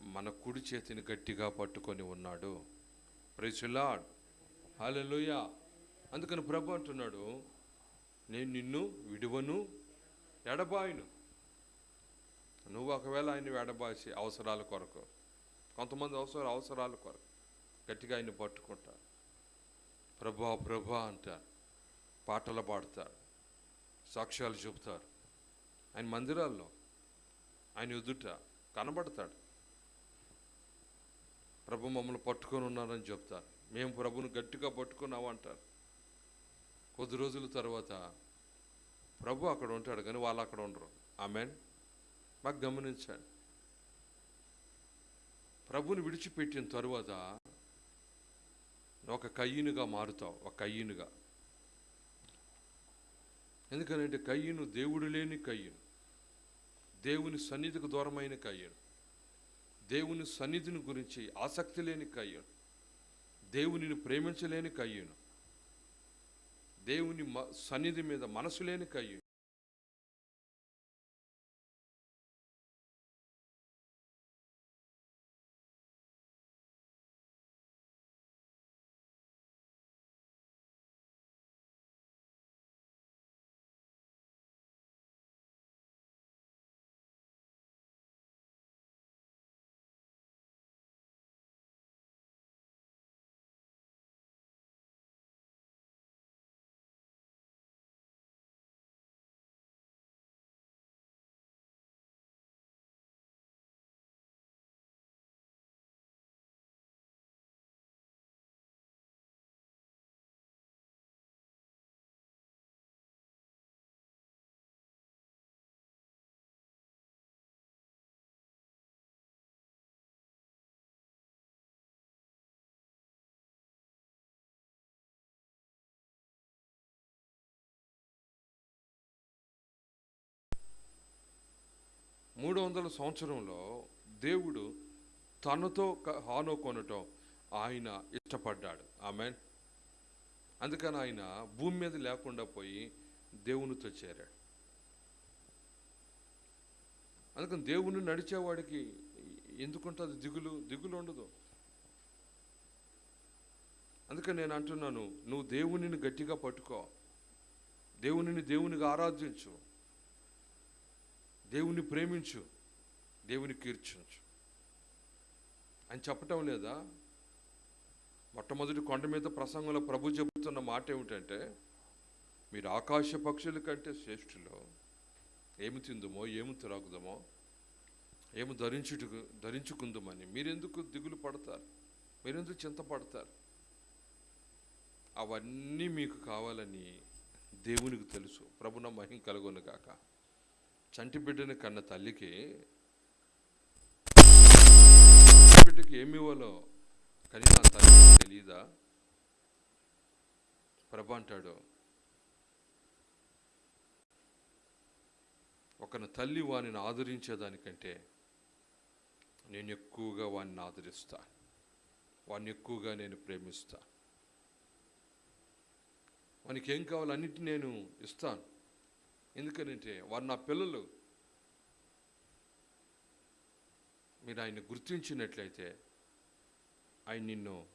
A: మన కుడి చేతిని గట్టిగా పట్టుకొని ఉన్నాడు. ప్రైసులాడ్ హల్లెలూయా అందుకని ప్రభు అంటున్నాడు నేను నిన్ను విడువను ఎడబాయిను నువ్వు ఒకవేళ ఆయన ఎడబాసి అవసరాల కొరకు కొంతమంది అవసర అవసరాల కొరకు గట్టిగా ఆయన పట్టుకుంటారు. ప్రభా ప్రభా అంటారు. పాటలు పాడతారు. సాక్ష్యాలు చెబుతారు. ఆయన మందిరాల్లో ఆయన ఎదుట కనబడతాడు. ప్రభు మమ్మల్ని పట్టుకొని ఉన్నారని చెప్తారు. మేము ప్రభుని గట్టిగా పట్టుకున్నాము అంటారు కొద్ది రోజుల తర్వాత ప్రభు అక్కడ ఉంటాడు కానీ వాళ్ళు అక్కడ ఉండరు. ఆమెన్ మాకు గమనించండి. ప్రభుని విడిచిపెట్టిన తరువాత ఒక కయ్యనుగా మారుతావు ఒక కయ్యనుగా. ఎందుకనంటే కయ్యను దేవుడు లేని కయ్యను. దేవుని సన్నిధికి దూరమైన కయ్యను. దేవుని సన్నిధిని గురించి ఆసక్తి లేని కయ్యను. దేవునిని ప్రేమించలేని కయ్యను. దేవుని మ- సన్నిధి మీద మనసు లేని కయ్యి. మూడు వందల సంవత్సరంలో దేవుడు తనతో హానో కొనటం ఆయన ఇష్టపడ్డాడు. ఆమె అందుకని ఆయన భూమి మీద లేకుండా పోయి దేవునితో చేరాడు. అందుకని దేవుని నడిచేవాడికి ఎందుకుంటుంది దిగులు? దిగులు ఉండదు. అందుకని నేను అంటున్నాను నువ్వు దేవునిని గట్టిగా పట్టుకో. దేవునిని దేవునిగా ఆరాధించు. దేవుని ప్రేమించు దేవుని కీర్చించు అని చెప్పటం లేదా? మొట్టమొదటి కొండ మీద ప్రసంగంలో ప్రభు చెబుతున్న మాట ఏమిటంటే మీరు ఆకాశ పక్షుల కంటే శ్రేష్ఠులు. ఏమి తిందుమో ఏమి త్రాగుదామో ఏమి ధరించుట ధరించుకుందామని మీరెందుకు దిగులు పడతారు? మీరెందుకు చింతపడతారు? అవన్నీ మీకు కావాలని దేవునికి తెలుసు. ప్రభున మహిం కలుగును కాక చంటి బిడ్డని కన్న తల్లికి బిడ్డకి ఏమి ఇవ్వాలో కనీసం తల్లి తల్లికి తెలియదా ప్రభు అంటాడు ఒకన తల్లి వానిని ఆదరించేదానికంటే నేను ఎక్కువగా వాడిని ఆదరిస్తా. వాడిని ఎక్కువగా నేను ప్రేమిస్తా. వానికి ఏం కావాలో నేను ఇస్తాను. ఎందుకనంటే వారు నా పిల్లలు. మీరు ఆయన గుర్తించినట్లయితే ఆయన నిన్ను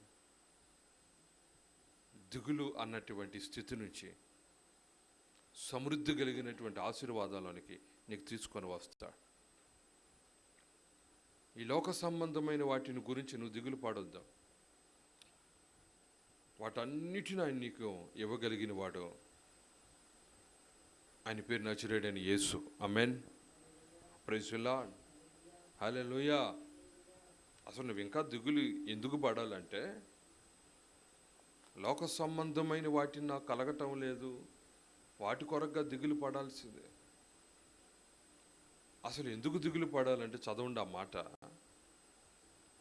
A: దిగులు అన్నటువంటి స్థితి నుంచి సమృద్ధి కలిగినటువంటి ఆశీర్వాదాలోనికి నీకు తీసుకొని వస్తాడు ఈ లోక సంబంధమైన వాటిని గురించి నువ్వు దిగులు పాడొద్దాం. వాటన్నిటిని ఆయన నీకు ఇవ్వగలిగిన వాడు. ఆయన పేరు నచురేడని యేసు. అమెన్ ప్రైజులాడ్ హల్లెలూయా అసలు నువ్వు ఇంకా దిగులు ఎందుకు పడాలంటే లోక సంబంధమైన వాటిని నాకు కలగటం లేదు. వాటి కొరకుగా దిగులు పడాల్సిందే. అసలు ఎందుకు దిగులు పడాలంటే చదవండి ఆ మాట.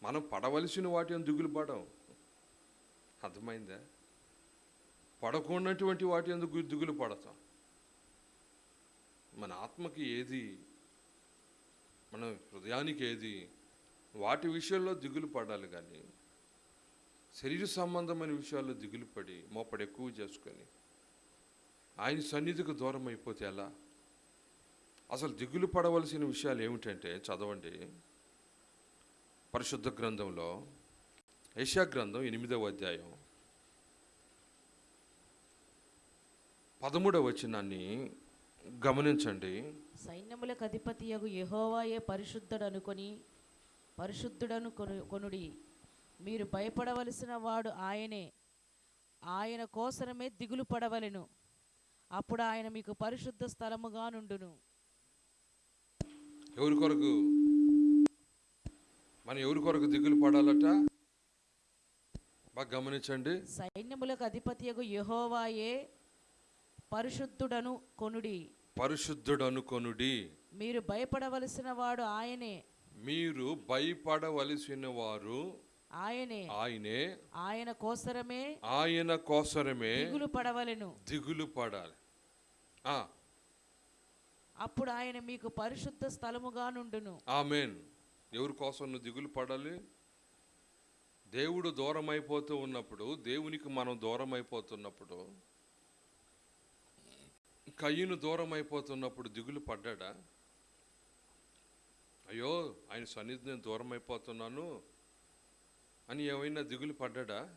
A: మనం పడవలసిన వాటిని దిగులు పడం. అర్థమైందా? పడకున్నటువంటి వాటి ఎందుకు దిగులు పడతాం? మన ఆత్మకి ఏది మన హృదయానికి ఏది వాటి విషయంలో దిగులు పడాలి కానీ శరీర సంబంధమైన విషయాల్లో దిగులు పడి మోపడి ఎక్కువ చేసుకొని ఆయన సన్నిధికి దూరం అయిపోతే ఎలా? అసలు దిగులు పడవలసిన విషయాలు ఏమిటంటే చదవండి. పరిశుద్ధ గ్రంథంలో యశా గ్రంథం ఎనిమిదవ అధ్యాయం పదమూడవ వచనాన్ని గమనించండి.
B: సైన్యములకు అధిపతియగు యెహోవాయే పరిశుద్ధుడు అనుకొని పరిశుద్ధుడను కొను కొనుడి. మీరు భయపడవలసిన వాడు ఆయనే. ఆయన కోసరమే దిగులు పడవలెను. అప్పుడు ఆయన మీకు పరిశుద్ధ స్థలముగా నుండును.
A: ఎవరి కొరకు? మనం ఎవరి కొరకు దిగులు పడాలట? బాగా గమనించండి.
B: సైన్యములకు అధిపతియగు యెహోవాయే పరిశుద్ధుడను కొనుడి.
A: పరిశుద్ధుడు అనుకొనుడి
B: మీరు భయపడవలసిన వాడు ఆయనే.
A: మీరు భయపడవలసిన వారు
B: ఆయనే.
A: ఆయనే.
B: ఆయన కోసరమే.
A: ఆయన కోసరమే
B: దిగులు పడవలెను.
A: దిగులు పడాలి. ఆ,
B: అప్పుడు ఆయన మీకు పరిశుద్ధ స్థలముగా నుండును.
A: ఆమెన్. ఎవరి కోసం నువ్వు దిగులు పడాలి? దేవుడు దూరం అయిపోతూ ఉన్నప్పుడు దేవునికి మనం దూరం అయిపోతున్నప్పుడు కయ్యను దూరం అయిపోతున్నప్పుడు దిగులు పడ్డాడా? అయ్యో ఆయన సన్నిధి నేను దూరం అయిపోతున్నాను అని ఏమైనా దిగులు పడ్డాడా?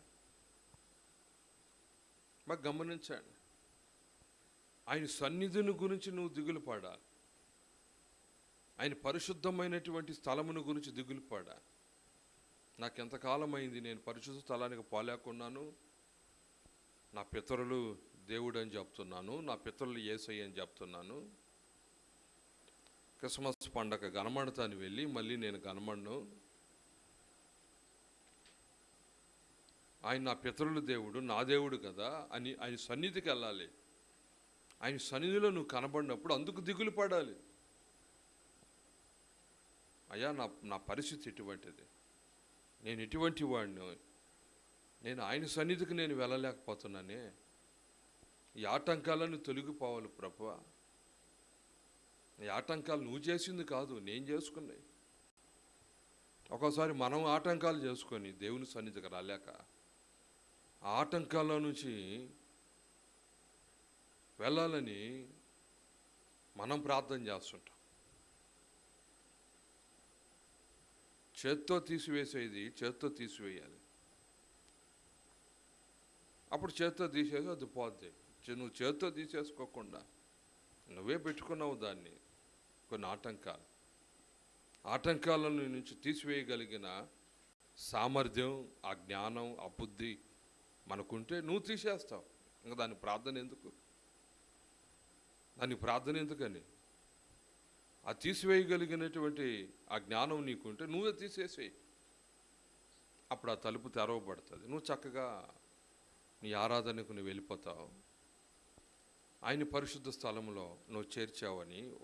A: మాకు గమనించాడు. ఆయన సన్నిధిని గురించి నువ్వు దిగులు పడాలి. ఆయన పరిశుద్ధమైనటువంటి స్థలమును గురించి దిగులు పడా. నాకు అయింది నేను పరిశుద్ధ స్థలానికి పోలేకున్నాను. నా పితరులు దేవుడు అని చెప్తున్నాను నా పితరులు ఏసయ్య అని చెప్తున్నాను. క్రిస్మస్ పండగ గనమడతాను వెళ్ళి మళ్ళీ నేను గనమడను ఆయన నా పితరుల దేవుడు నా దేవుడు కదా అని ఆయన సన్నిధికి వెళ్ళాలి. ఆయన సన్నిధిలో నువ్వు కనబడినప్పుడు అందుకు దిగులు పడాలి. అయ్యా నా నా పరిస్థితి ఎటువంటిది నేను ఎటువంటి వాడిని. నేను ఆయన సన్నిధికి నేను వెళ్ళలేకపోతున్నానే. ఈ ఆటంకాలను తొలగిపోవాలి ప్రభు. ఈ ఆటంకాలు నువ్వు చేసింది కాదు నేను చేసుకున్నాయి ఒక్కోసారి మనం ఆటంకాలు చేసుకొని దేవుని సన్నిధికి రాలేక ఆ ఆటంకాల నుంచి వెళ్ళాలని మనం ప్రార్థన చేస్తుంటాం. చేత్తో తీసివేసేది చేత్తో తీసివేయాలి. అప్పుడు చేత్తో తీసేసి అది పోద్ది. నువ్వు చేతితో తీసేసుకోకుండా నువ్వే పెట్టుకున్నావు దాన్ని. కొన్ని ఆటంకాలు. ఆటంకాలను నుంచి తీసివేయగలిగిన సామర్థ్యం ఆ జ్ఞానం ఆ బుద్ధి మనకుంటే నువ్వు తీసేస్తావు. ఇంకా దాని ప్రార్థన ఎందుకు? దాని ప్రార్థన ఎందుకని? ఆ తీసివేయగలిగినటువంటి ఆ జ్ఞానం నీకుంటే నువ్వే తీసేసేయి. అప్పుడు ఆ తలుపు తెరవబడుతుంది. నువ్వు చక్కగా నీ ఆరాధనకు నువ్వు వెళ్ళిపోతావు. ఆయన పరిశుద్ధ స్థలంలో నువ్వు చేర్చావని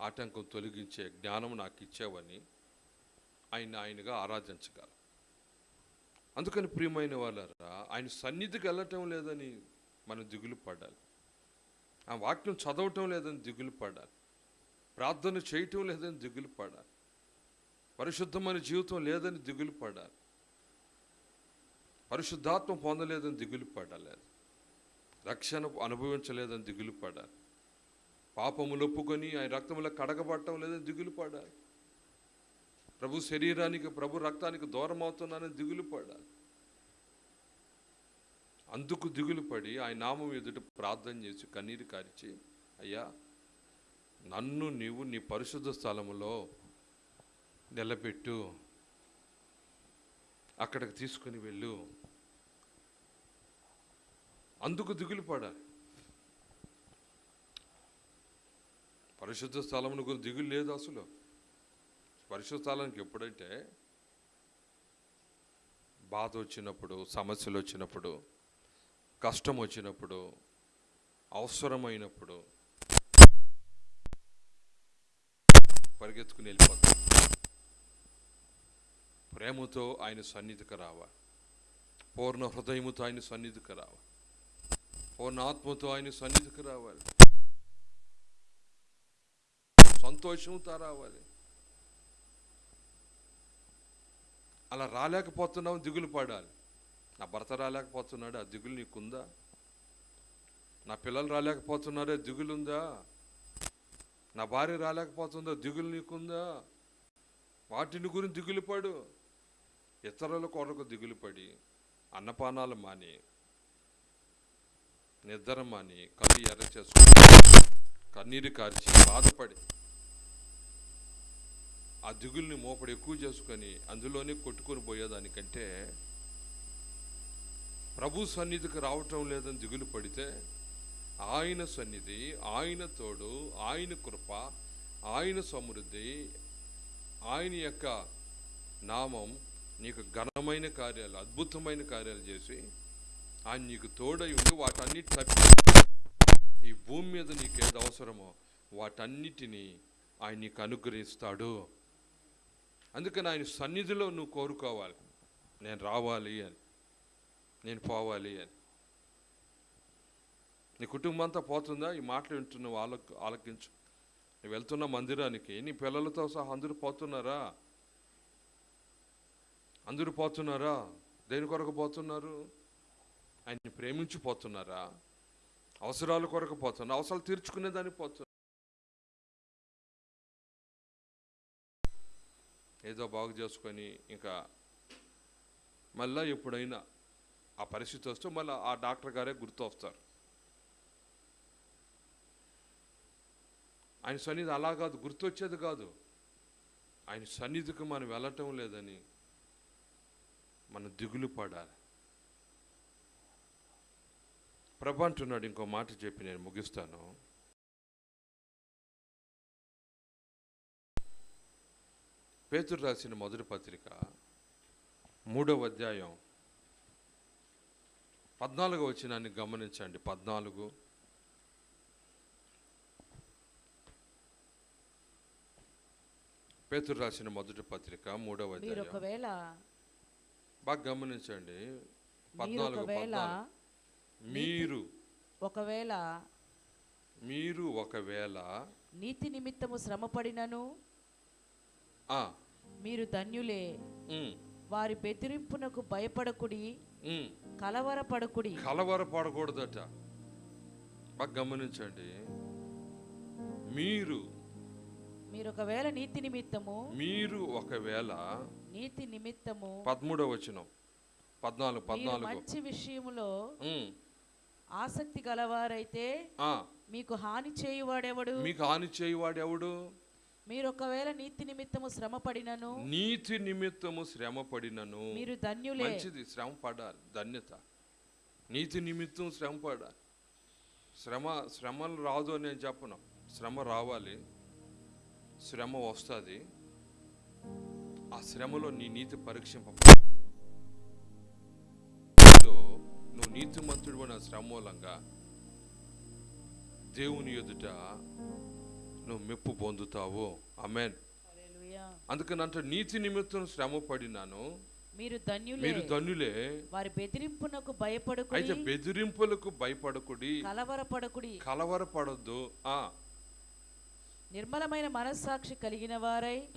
A: ఆటంకం తొలగించే జ్ఞానం నాకు ఇచ్చావని ఆయన ఆయనగా ఆరాధించగల అందుకని ప్రియమైన వాళ్ళరా ఆయన సన్నిధికి వెళ్ళటం లేదని మనం దిగులు పడాలి. ఆ వాక్యం చదవటం లేదని దిగులు పడాలి. ప్రార్థన చేయటం లేదని దిగులు పడాలి. పరిశుద్ధమైన జీవితం లేదని దిగులు పడాలి. పరిశుద్ధాత్మ పొందలేదని దిగులు పడాలి రక్షణ అనుభవించలేదని దిగులు పడాలి పాపములు ఒప్పుకొని ఆయన రక్తములో కడగబడటం లేదని దిగులు పడాలి ప్రభు శరీరానికి ప్రభు రక్తానికి దూరం అవుతున్నానని దిగులు పడాలి అందుకు దిగులు పడి ఆయన నామం ఎదుట ప్రార్థన చేసి కన్నీరు కారిచి అయ్యా నన్ను నీవు నీ పరిశుద్ధ స్థలములో నిలబెట్టు. అక్కడికి తీసుకుని వెళ్ళు. అందుకు దిగులు పడాలి పరిశుద్ధ స్థలమును గురించి దిగులు లేదు అసలు. పరిశుద్ధ స్థలానికి ఎప్పుడంటే బాధ వచ్చినప్పుడు సమస్యలు వచ్చినప్పుడు కష్టం వచ్చినప్పుడు అవసరమైనప్పుడు పరిగెత్తుకుని వెళ్ళిపోతాం. ప్రేమతో ఆయన సన్నిధికి రావాలి. పూర్ణ హృదయముతో ఆయన సన్నిధికి రావాలి. పూర్ణ ఆత్మతో ఆయన సన్నిధికి రావాలి. సంతోషంతో రావాలి. అలా రాలేకపోతున్నావు దిగులు పడాలి. నా భర్త రాలేకపోతున్నాడు? ఆ దిగులు నీకుందా? నా పిల్లలు రాలేకపోతున్నారే? దిగులుందా? నా భార్య రాలేకపోతుందా? దిగులు నీకుందా? వాటిని గురించి దిగులు పడు. ఇతరుల కొరకు దిగులు పడి అన్నపానాలు మాని. నిద్రమని కళ్ళు ఎర్ర చేసుకుని కన్నీరు కార్చి బాధపడి ఆ దిగుల్ని మోపడి ఎక్కువ చేసుకొని అందులోనే కొట్టుకొని పోయేదానికంటే ప్రభు సన్నిధికి రావటం లేదని దిగులు పడితే ఆయన సన్నిధి ఆయన తోడు ఆయన కృప ఆయన సమృద్ధి ఆయన యొక్క నామం నీకు ఘనమైన కార్యాలు అద్భుతమైన కార్యాలు చేసి ఆయన నీకు తోడై ఉండి వాటన్నిటి తప్పి ఈ భూమి మీద నీకు ఏది అవసరమో వాటన్నిటినీ ఆయన నీకు అనుగ్రహిస్తాడు. అందుకని ఆయన సన్నిధిలో నువ్వు కోరుకోవాలి. నేను రావాలి అని. నేను పోవాలి అని. నీ కుటుంబం అంతా పోతుందా? ఈ మాటలు వింటున్న వాళ్ళకు ఆలకించు. నువ్వు వెళ్తున్న మందిరానికి నీ పిల్లలతో సహా అందరూ పోతున్నారా? అందరూ పోతున్నారా? దేని కొరకు పోతున్నారు? ఆయన్ని ప్రేమించిపోతున్నారా? అవసరాలు అవసరాల కొరకు పోతున్నారు అవసరాలు తీర్చుకునేదానికి పోతున్నారు ఏదో బాగు చేసుకొని ఇంకా మళ్ళీ ఎప్పుడైనా ఆ పరిస్థితి వస్తే మళ్ళీ ఆ డాక్టర్ గారే గుర్తు వస్తారు ఆయన సన్నిధి అలా కాదు గుర్తొచ్చేది కాదు. ఆయన సన్నిధికి మనం వెళ్ళటం లేదని మనం దిగులు పడాలి. ప్రభు అంటున్నాడు ఇంకో మాట చెప్పి నేను ముగిస్తాను. పేతురు రాసిన మొదటి పత్రిక మూడవ అధ్యాయం పద్నాలుగు వచ్చినాన్ని గమనించండి. పద్నాలుగు. పేతురు రాసిన మొదటి పత్రిక మూడవ అధ్యాయం.
B: ఒకవేళ
A: బాగా గమనించండి. పద్నాలుగు. మీరు.
B: ఒకవేళ
A: మీరు ఒకవేళ
B: నీతి నిమిత్తము శ్రమపడినను
A: ఆ,
B: మీరు ధన్యులే. వారి బెదిరింపునకు భయపడకుడి. కలవరపడకుడి.
A: కలవరపడకూడదట. బాగా గమనించండి. మీరు
B: మీరు ఒకవేళ నీతి నిమిత్తము
A: మీరు ఒకవేళ
B: నీతి నిమిత్తము
A: పదమూడవ వచనం. పద్నాలుగు పద్నాలుగు.
B: మంచి విషయములో ఆసక్తి గలవారైతే
A: ఆ,
B: మీకు హాని చేయువాడెవడు?
A: మీకు హాని చేయవాడు ఎవడు
B: మీరు ఒకవేళ నీతి నిమిత్తము శ్రమ పడినను
A: నీతి నిమిత్తము శ్రమ పడినను
B: మీరు ధన్యులే.
A: మంచిది శ్రమ పడాలి ధన్యత. నీతి నిమిత్తం శ్రమ పడాలి. శ్రమ శ్రమలు రాదు అని నేను చెప్పను. శ్రమ రావాలి. శ్రమ వస్తుంది. ఆ శ్రమలో నీ నీతి పరీక్షింప నువ్వు నీతిమంతుడు అనే శ్రమ మూలంగా దేవుని ఎదుట నువ్వు మెప్పు పొందుతావు. అమెన్. అందుకని అంటే నీతి నిమిత్తం శ్రమ పడినాను.
B: మీరు ధన్యులే.
A: మీరు ధన్యులే.
B: వారి బెదిరింపునకు భయపడకుడి.
A: అయితే బెదిరింపులకు భయపడకుడి.
B: కలవరపడకుడి.
A: కలవరపడొద్దు. ఆ.
B: నిర్మలమైన మనస్సాక్షి కలిగిన వారై.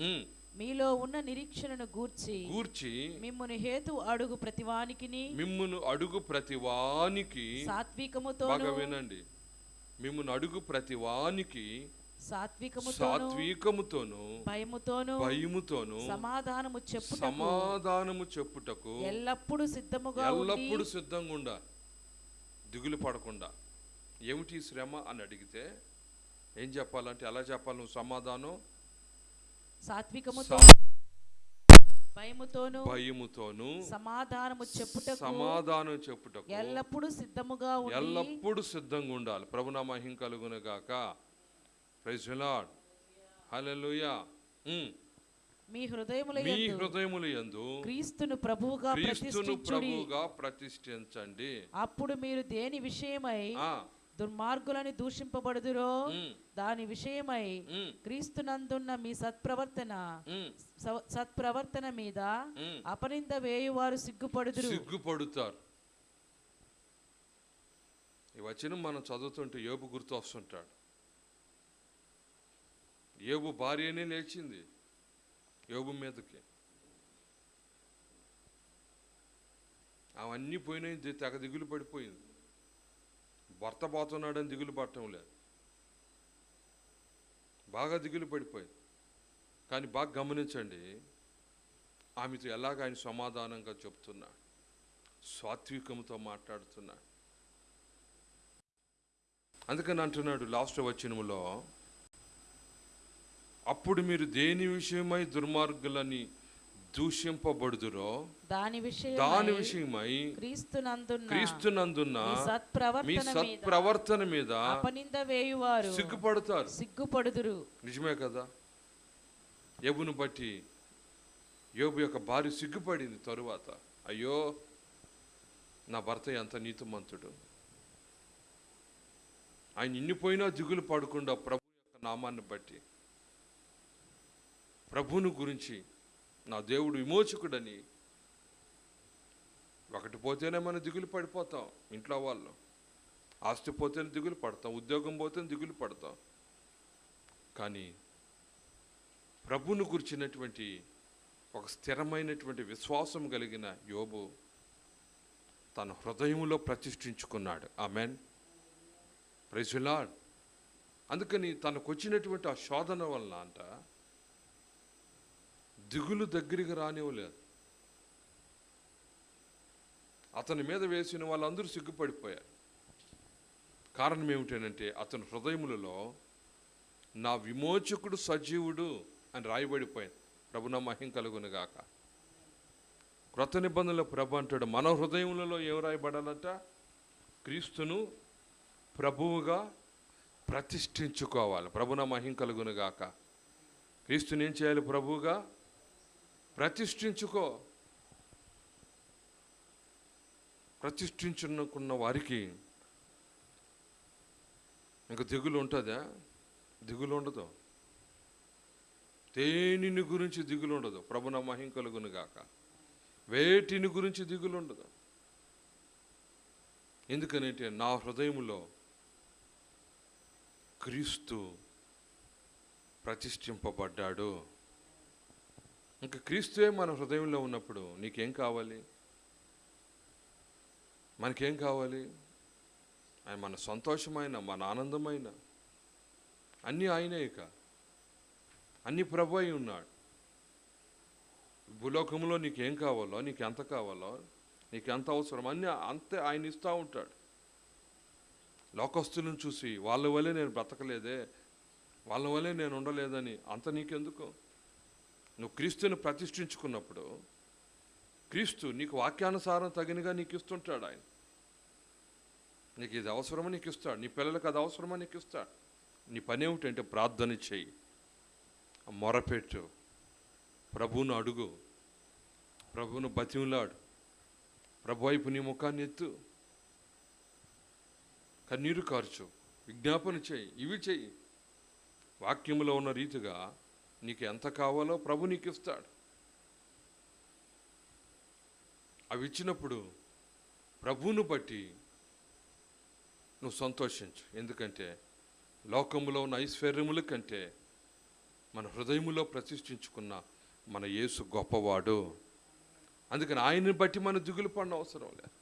B: మీలో ఉన్న నిరీక్షణను గూర్చి
A: గూర్చి
B: మిమ్మును హేతు అడుగు ప్రతివానికిని
A: మిమ్మును అడుగు ప్రతి వానికి
B: సాత్వికముతోను
A: బాగా వినండి. మిమ్మును అడుగు ప్రతి వానికి
B: సాత్వికముతోను భయముతోను
A: భయముతోను
B: సమాధానము చెప్పుటకు
A: సమాధానము చెప్పుటకు
B: ఎల్లప్పుడూ సిద్ధముగా
A: ఎల్లప్పుడూ సిద్ధంగా ఉండ దిగులు పడకుండా. ఏమిటి శ్రమ అని అడిగితే ఏం చెప్పాలంటే ఎలా చెప్పాలి నువ్వు సమాధానం?
B: సాత్వికముతో భయముతోను
A: భయముతోను
B: సమాధానము చెప్పుటకు
A: సమాధానం చెప్పుటకు
B: ఎల్లప్పుడూ సిద్ధముగా
A: ఎల్లప్పుడూ సిద్ధంగా ఉండాలి. ప్రభునా మహిం కలుగును గాక ప్రైజ్ లార్డ్ హల్లెలూయా ఉమ్.
B: మీ హృదయముల
A: మీ హృదయముల యందు
B: క్రీస్తును ప్రభువుగా
A: క్రీస్తును ప్రభువుగా ప్రతిష్ఠించండి.
B: అప్పుడు మీరు దేని విషయమై దుర్మార్గులని దూషింపబడుదురో? దాని విషయమై క్రీస్తునందున్న మీ సత్ప్రవర్తన సత్ప్రవర్తన మీద. అపనింద వేయువారు సిగ్గుపడుదురు.
A: సిగ్గుపడుతారు. ఈ వచనం మనం చదువుతుంటే యోబు గుర్తు వస్తుంటాడు. యోబు భార్యనే లేచింది యోబు మీదకి. అవన్నీ పోయినాయి తెగ దిగులు పడిపోయింది. భర్త పోతున్నాడని దిగులు పడటం లేదు. బాగా దిగులు పడిపోయింది. కానీ బాగా గమనించండి ఆమెతో ఎలాగ ఆయన సమాధానంగా చెప్తున్నాడు సాత్వికంతో మాట్లాడుతున్నాడు. అందుకని అంటున్నాడు లాస్ట్ వచనంలో అప్పుడు మీరు దేని విషయమై దుర్మార్గులని దూషింపబడుదురో
B: దాని విషయం
A: దాని విషయమై
B: క్రీస్తునందున్న
A: క్రీస్తునందున్న
B: మీ
A: మీ
B: సత్ప్రవర్తన మీద
A: సత్ప్రవర్తన మీద
B: అపనింద వేయువారు
A: సిగ్గుపడతారు.
B: సిగ్గుపడుదురు.
A: నిజమే కదా? యోబును బట్టి యోబు యొక్క భార్య సిగ్గుపడింది తరువాత. అయ్యో నా భర్త ఎంత నీతిమంతుడు. ఆయన ఇన్నిపోయినా దిగులు పడకుండా ప్రభు యొక్క నామాన్ని బట్టి ప్రభువును గురించి నా దేవుడు విమోచకుడని. ఒకటి పోతేనే మనం దిగులు పడిపోతాం ఇంట్లో వాళ్ళు. ఆస్తి పోతేనే దిగులు పడతాం ఉద్యోగం పోతేనే దిగులు పడతాం. కానీ ప్రభువును గురించినటువంటి ఒక స్థిరమైనటువంటి విశ్వాసం కలిగిన యోబు తన హృదయంలో ప్రతిష్ఠించుకున్నాడు. ఆమెన్. ప్రైజులాడ్ అందుకని తనకు వచ్చినటువంటి ఆ శోధన వలన అంట దిగులు దగ్గరికి రానివ్వలేదు అతని మీద వేసిన వాళ్ళందరూ సిగ్గుపడిపోయారు. కారణం ఏమిటంటే అతని హృదయములలో నా విమోచకుడు సజీవుడు అని రాయబడిపోయింది. ప్రభు నా మహిం కలుగును గాక. క్రొత్త నిబంధనలు ప్రభు అంటాడు. మన హృదయములలో ఏం రాయబడాలంట? క్రీస్తును ప్రభువుగా ప్రతిష్ఠించుకోవాలి. ప్రభున మహిం కలుగునుగాక క్రీస్తుని ఏం చేయాలి? ప్రభువుగా ప్రతిష్ఠించుకో. ప్రతిష్ఠించుకున్న వారికి ఇంకా దిగులు ఉంటుందా? దిగులు ఉండదు. దేనిని గురించి దిగులు ఉండదు. ప్రభున మహిం కలుగును గాక. వేటిని గురించి దిగులు ఉండదు. ఎందుకనంటే నా హృదయములో క్రీస్తు ప్రతిష్ఠింపబడ్డాడు. ఇంకా క్రీస్తువే మన హృదయంలో ఉన్నప్పుడు నీకేం కావాలి? మనకేం కావాలి? ఆయన మన సంతోషమైన మన ఆనందమైన. అన్నీ ఆయనే ఇక. అన్ని ప్రభు అయి ఉన్నాడు. భూలోకంలో నీకేం కావాలో నీకు ఎంత కావాలో నీకు ఎంత అవసరం అన్నీ అంతే ఆయన ఇస్తూ ఉంటాడు. లోకస్తులను చూసి వాళ్ళ వల్లే నేను బ్రతకలేదే వాళ్ళ వల్లే నేను ఉండలేదని అంత నీకెందుకు? నువ్వు క్రీస్తుని ప్రతిష్ఠించుకున్నప్పుడు క్రీస్తు నీకు వాక్యానుసారం తగినగా నీకు ఇస్తుంటాడు ఆయన. నీకు ఇది అవసరమని నీకు ఇస్తాడు. నీ పిల్లలకు అది అవసరమని నీకు ఇస్తాడు. నీ పని ఏమిటంటే ప్రార్థన చెయ్యి మొరపెట్టు. ప్రభువును అడుగు. ప్రభువును బతిమలాడు. ప్రభు వైపు నీ ముఖాన్ని ఎత్తు. కన్నీరు కార్చు. విజ్ఞాపన చేయి. ఇవి చెయ్యి వాక్యములో ఉన్న రీతిగా నీకు ఎంత కావాలో ప్రభు నీకు ఇస్తాడు అవి ఇచ్చినప్పుడు ప్రభువును బట్టి నువ్వు సంతోషించు. ఎందుకంటే లోకములో ఉన్న ఐశ్వర్యముల కంటే మన హృదయములో ప్రతిష్ఠించుకున్న మన యేసు గొప్పవాడు. అందుకని ఆయన్ని బట్టి మన దిగులు పడిన అవసరం లేదు.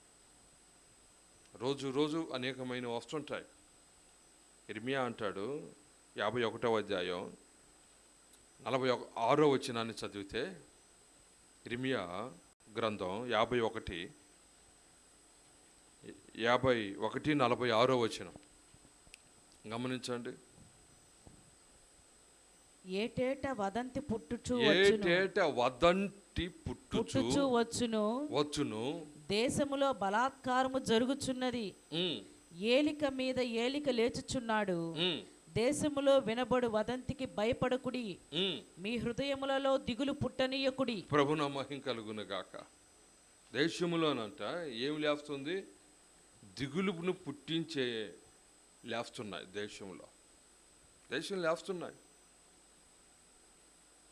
A: రోజు రోజు అనేకమైన వస్తుంటాయి. ఇర్మియా అంటాడు యాభై ఒకటవ అధ్యాయం నలభై ఒక ఆరో వచ్చినాన్ని చదివితే ఇర్మియా గ్రంథం యాభై ఒకటి యాభై ఒకటి నలభై ఆరో వచనం. గమనించండి.
B: ఏటేట వదంతి పుట్టుచు
A: ఏటేట వదంటి పుట్టుచు
B: వచ్చును?
A: వచ్చును.
B: దేశములో బలాత్కారము జరుగుచున్నది. ఏలిక మీద ఏలిక లేచుచున్నాడు. దేశములో వినబడు వదంతికి భయపడకుడి. మీ హృదయములలో దిగులు పుట్టనీయకుడి.
A: ప్రభున మహిం కలుగును గాక. దేశములోనంట ఏమి లేస్తుంది? దిగులును పుట్టించే లేస్తున్నాయి దేశంలో. దేశం లేస్తున్నాయి.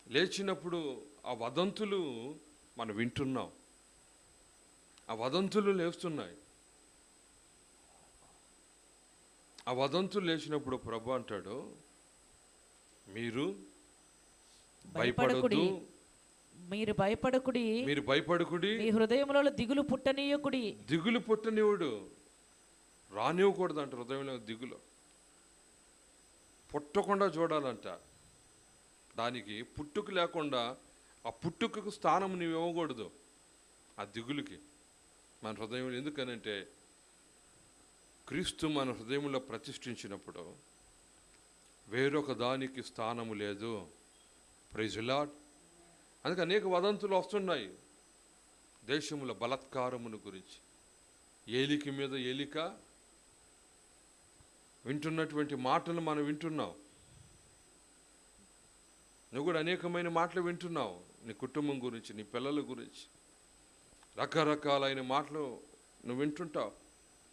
A: లేచినప్పుడు ఆ వదంతులు మనం వింటున్నాం. ఆ వదంతులు లేస్తున్నాయి. ఆ వదంతులు లేచినప్పుడు ప్రభు అంటాడు మీరు
B: భయపడకుడి. మీరు భయపడకుడి.
A: మీరు భయపడకుడి.
B: మీ హృదయములలో దిగులు పుట్టనీయకుడి.
A: దిగులు పుట్టనివుడు. రానివ్వకూడదు అంట హృదయంలో దిగులు. పుట్టకుండా చూడాలంట. దానికి పుట్టుక లేకుండా ఆ పుట్టుకకు స్థానం నువ్వు ఇవ్వకూడదు. ఆ దిగులుకి. మన హృదయంలో ఎందుకనంటే క్రీస్తు మన హృదయంలో ప్రతిష్ఠించినప్పుడు వేరొక దానికి స్థానము లేదు. ప్రైజులాడ్ అందుకే అనేక వదంతులు వస్తున్నాయి. దేశముల బలత్కారమును గురించి. ఏలిక మీద ఏలిక వింటున్నటువంటి మాటలు మనం వింటున్నాం. నువ్వు కూడా అనేకమైన మాటలు వింటున్నావు. నీ కుటుంబం గురించి నీ పిల్లల గురించి. రకరకాలైన మాటలు నువ్వు వింటుంటావు.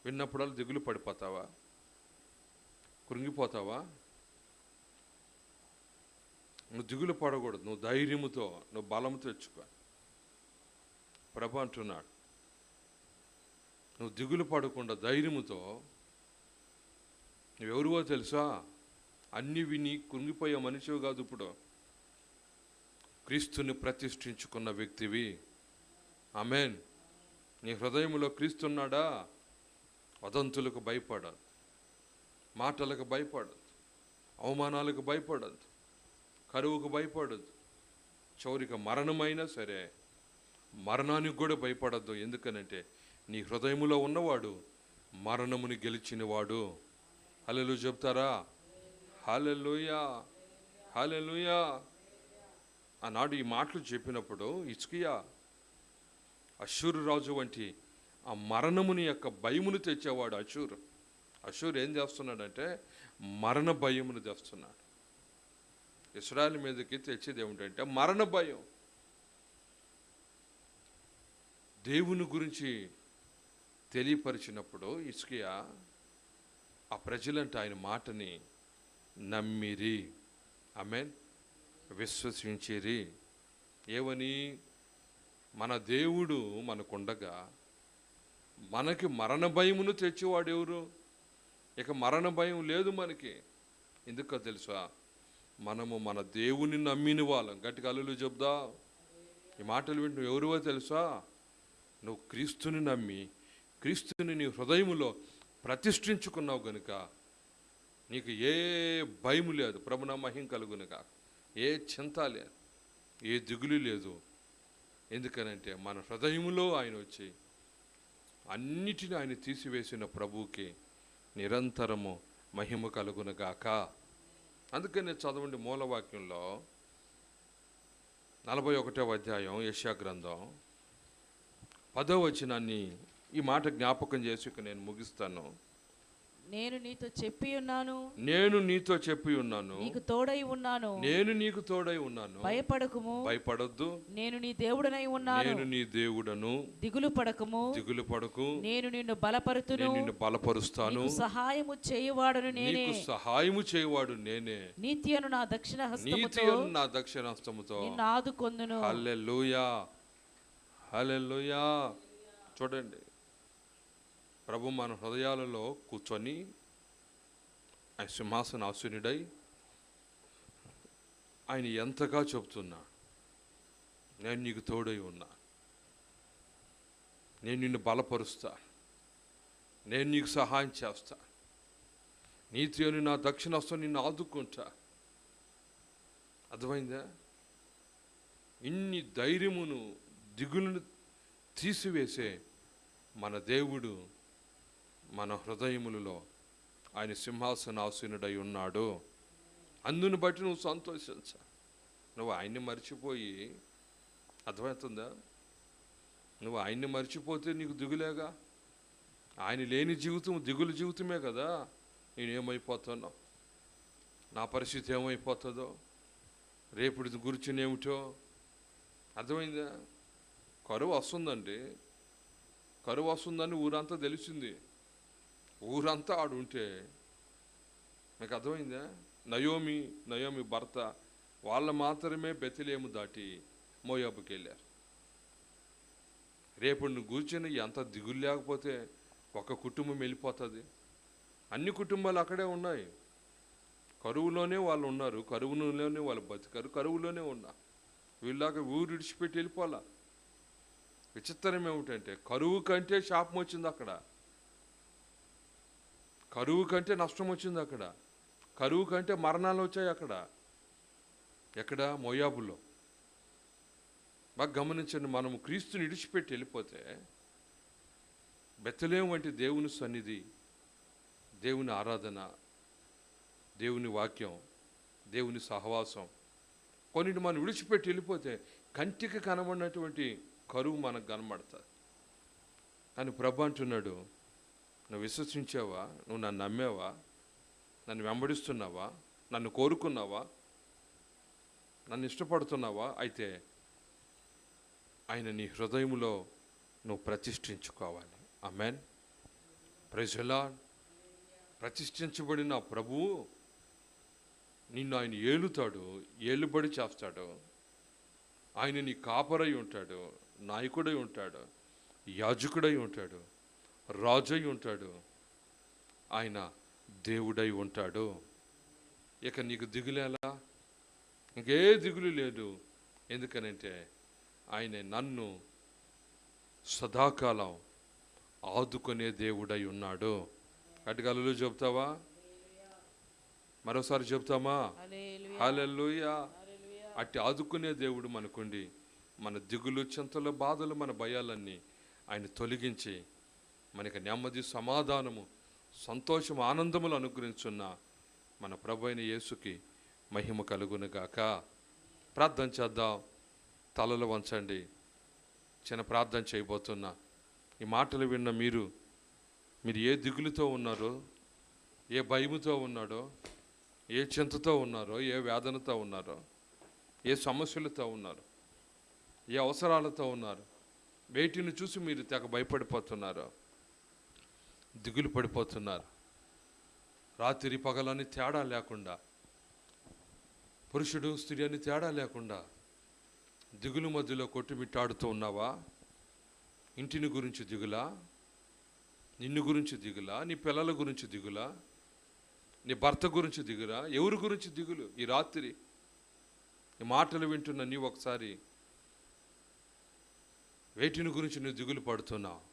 A: విన్నప్పుడల్లా దిగులు పడిపోతావా? కృంగిపోతావా? నువ్వు దిగులు పడకూడదు. నువ్వు ధైర్యముతో నువ్వు బలము తెచ్చుకో ప్రభు అంటున్నాడు. నువ్వు దిగులు పడకుండా ధైర్యముతో నువ్వెవరివో తెలుసా? అన్ని విని కృంగిపోయే మనిషివి కాదు ఇప్పుడు. క్రీస్తుని ప్రతిష్ఠించుకున్న వ్యక్తివి. ఆమెన్. నీ హృదయంలో క్రీస్తున్నాడా? వదంతులకు భయపడద్దు. మాటలకు భయపడద్దు. అవమానాలకు భయపడద్దు. కరువుకు భయపడద్దు. చౌరిక మరణమైనా సరే మరణానికి కూడా భయపడద్దు. ఎందుకనంటే నీ హృదయములో ఉన్నవాడు మరణముని గెలిచినవాడు. హలెలు చెప్తారా? హలెలుయా హలెలుయా ఆనాడు ఈ మాటలు చెప్పినప్పుడు ఇచ్కియా అశ్వరురాజు వంటి ఆ మరణముని యొక్క భయమును తెచ్చేవాడు అశూర్. అశూర్ ఏం చేస్తున్నాడంటే మరణ భయమును తెస్తున్నాడు. ఇస్రాయల్ మీదకి తెచ్చేది ఏమిటంటే మరణ భయం. దేవుని గురించి తెలియపరిచినప్పుడు ఇస్కియా ఆ ప్రజలంటే ఆయన మాటని నమ్మిరి. మీన్ విశ్వసించిరి. ఏవని మన దేవుడు మనకుండగా మనకి మరణ భయమును తెచ్చేవాడు ఎవరు? ఇక మరణ భయం లేదు మనకి. ఎందుకో తెలుసా? మనము మన దేవుని నమ్మిన వాళ్ళం. గట్టిగా అల్లులు చెప్దా? ఈ మాటలు వింటు నువ్వు ఎవరివో తెలుసా? నువ్వు క్రీస్తుని నమ్మి క్రీస్తుని నీ హృదయములో ప్రతిష్ఠించుకున్నావు గనుక నీకు ఏ భయము లేదు. ప్రభున మహిం కలుగునుగా. ఏ చింత లేదు. ఏ దిగులు లేదు. ఎందుకనంటే మన హృదయములో ఆయన వచ్చి అన్నిటిని ఆయన తీసివేసిన ప్రభువుకి నిరంతరము మహిమ కలుగునగాక. అందుకనే చదవండి మూలవాక్యంలో నలభై ఒకటో అధ్యాయం యశా గ్రంథం పదో వచనాన్ని ఈ మాట జ్ఞాపకం చేసి ఇక నేను ముగిస్తాను.
B: నేను నీతో చెప్పి ఉన్నాను.
A: నేను నీతో చెప్పి ఉన్నాను.
B: నీకు తోడై ఉన్నాను.
A: నేను నీకు తోడై ఉన్నాను.
B: భయపడకుము.
A: భయపడొద్దు.
B: నేను నీ దేవుడనై ఉన్నాను.
A: నేను నీ దేవుడను.
B: దిగులు పడకము.
A: దిగులు పడకు.
B: నేను నిన్ను బలపరుతును.
A: నేను నిన్ను బలపరుస్తాను.
B: సహాయము చేయువాడును నేనే.
A: నీకు సహాయము చేయవాడు నేనే.
B: నీతియను నా దక్షిణ హస్తముతో.
A: నీతి నా దక్షిణాస్తముతో
B: నిన్ను ఆదుకొందును.
A: హల్లెలూయా. హల్లెలూయా. చూడండి. ప్రభు మన హృదయాలలో కూర్చొని ఆయన సింహాసన ఆసునుడై ఆయన ఎంతగా చెబుతున్నా నేను నీకు తోడై ఉన్నా. నేను నిన్ను బలపరుస్తా. నేను నీకు సహాయం చేస్తా. నీతి అని నా దక్షిణాస్తం నిన్ను ఆదుకుంటా. అర్థమైందా? ఇన్ని ధైర్యమును దిగులను తీసివేసే మన దేవుడు మన హృదయములలో ఆయన సింహాసనాసీనుడై ఉన్నాడు. అందుని బట్టి నువ్వు సంతోషించ. నువ్వు ఆయన్ని మర్చిపోయి అర్థమవుతుందా? నువ్వు ఆయన్ని మర్చిపోతే నీకు దిగులేగా? ఆయన లేని జీవితం దిగులు జీవితమే కదా. నేనేమైపోతానో నా పరిస్థితి ఏమైపోతుందో? రేపుడి గురిచినేమిటో అర్థమైందా? కరువు వస్తుందండి. కరువు వస్తుందని ఊరంతా తెలిసింది. ఊరంతా ఆడు ఉంటే మీకు అర్థమైందా? నయోమి నయోమి భర్త వాళ్ళు మాత్రమే బెతిలేము దాటి మోయాబుకి వెళ్ళారు రేపు నువ్వు కూర్చొని ఎంత దిగులు లేకపోతే ఒక కుటుంబం వెళ్ళిపోతుంది. అన్ని కుటుంబాలు అక్కడే ఉన్నాయి. కరువులోనే వాళ్ళు ఉన్నారు. కరువులోనే వాళ్ళు బతికారు. కరువులోనే ఉన్నా. వీళ్ళలాగా ఊరు విడిచిపెట్టి వెళ్ళిపోవాలా? విచిత్రం ఏమిటంటే కరువు కంటే శాపం వచ్చింది అక్కడ. కరువు కంటే నష్టం వచ్చింది అక్కడ. కరువు కంటే మరణాలు వచ్చాయి అక్కడ. ఎక్కడ? మొయాబులో. బాగా గమనించండి మనము క్రీస్తుని విడిచిపెట్టి వెళ్ళిపోతే బెత్తలేం వంటి దేవుని సన్నిధి దేవుని ఆరాధన దేవుని వాక్యం దేవుని సహవాసం. కొన్నిటి మనం విడిచిపెట్టి వెళ్ళిపోతే కంటికి కనబడినటువంటి కరువు మనకు కనబడుతుంది. కానీ ప్రభు అంటున్నాడు నువ్వు విశ్వసించావా? నువ్వు నన్ను నమ్మావా? నన్ను వెంబడిస్తున్నావా? నన్ను కోరుకున్నావా? నన్ను ఇష్టపడుతున్నావా? అయితే ఆయన నీ హృదయములో నువ్వు ప్రతిష్ఠించుకోవాలి. ఆమెన్. ప్రజలా ప్రతిష్ఠించబడిన ప్రభువు నిన్ను ఆయన ఏలుతాడు ఏలుబడి చేస్తాడు. ఆయన నీ కాపరై ఉంటాడు నాయకుడై ఉంటాడు యాజకుడై ఉంటాడు. రాజై ఉంటాడు. ఆయన దేవుడై ఉంటాడు. ఇక నీకు దిగులేలా ఇంకే దిగులు లేదు. ఎందుకనంటే ఆయన నన్ను సదాకాలం ఆదుకునే దేవుడై ఉన్నాడు. అటుగలలో చెప్తావా మరోసారి చెప్తామా
B: హల్లెలూయా.
A: హాలెల్లుయా అట్టి ఆదుకునే దేవుడు మనకుండి. మన దిగులు చింతలు బాధలు మన భయాలన్నీ ఆయన తొలగించి మనకి నెమ్మది సమాధానము సంతోషం ఆనందములు అనుగ్రహించున్న మన ప్రభు అయిన యేసుకి మహిమ కలుగునుగాక. ప్రార్థన చేద్దాం. తలలు వంచండి. చిన్న ప్రార్థన చేయబోతున్నా ఈ మాటలు విన్న మీరు మీరు ఏ దిగులుతో ఉన్నారో ఏ భయముతో ఉన్నాడో ఏ చింతతో ఉన్నారో ఏ వేదనతో ఉన్నారో ఏ సమస్యలతో ఉన్నారు ఏ అవసరాలతో ఉన్నారు వేటిని చూసి మీరు తెగ భయపడిపోతున్నారో దిగులు పడిపోతున్నారు. రాత్రి పగలని తేడా లేకుండా పురుషుడు స్త్రీ అని తేడా లేకుండా దిగులు మధ్యలో కొట్టుమిట్టాడుతూ ఉన్నావా? ఇంటిని గురించి దిగులా? నిన్ను గురించి దిగులా? నీ పిల్లల గురించి దిగులా? నీ భర్త గురించి దిగురా ఎవరి గురించి దిగులు? ఈ రాత్రి ఈ మాటలు వింటున్న నీవు ఒకసారి వేటిని గురించి నువ్వు దిగులు పడుతున్నావు?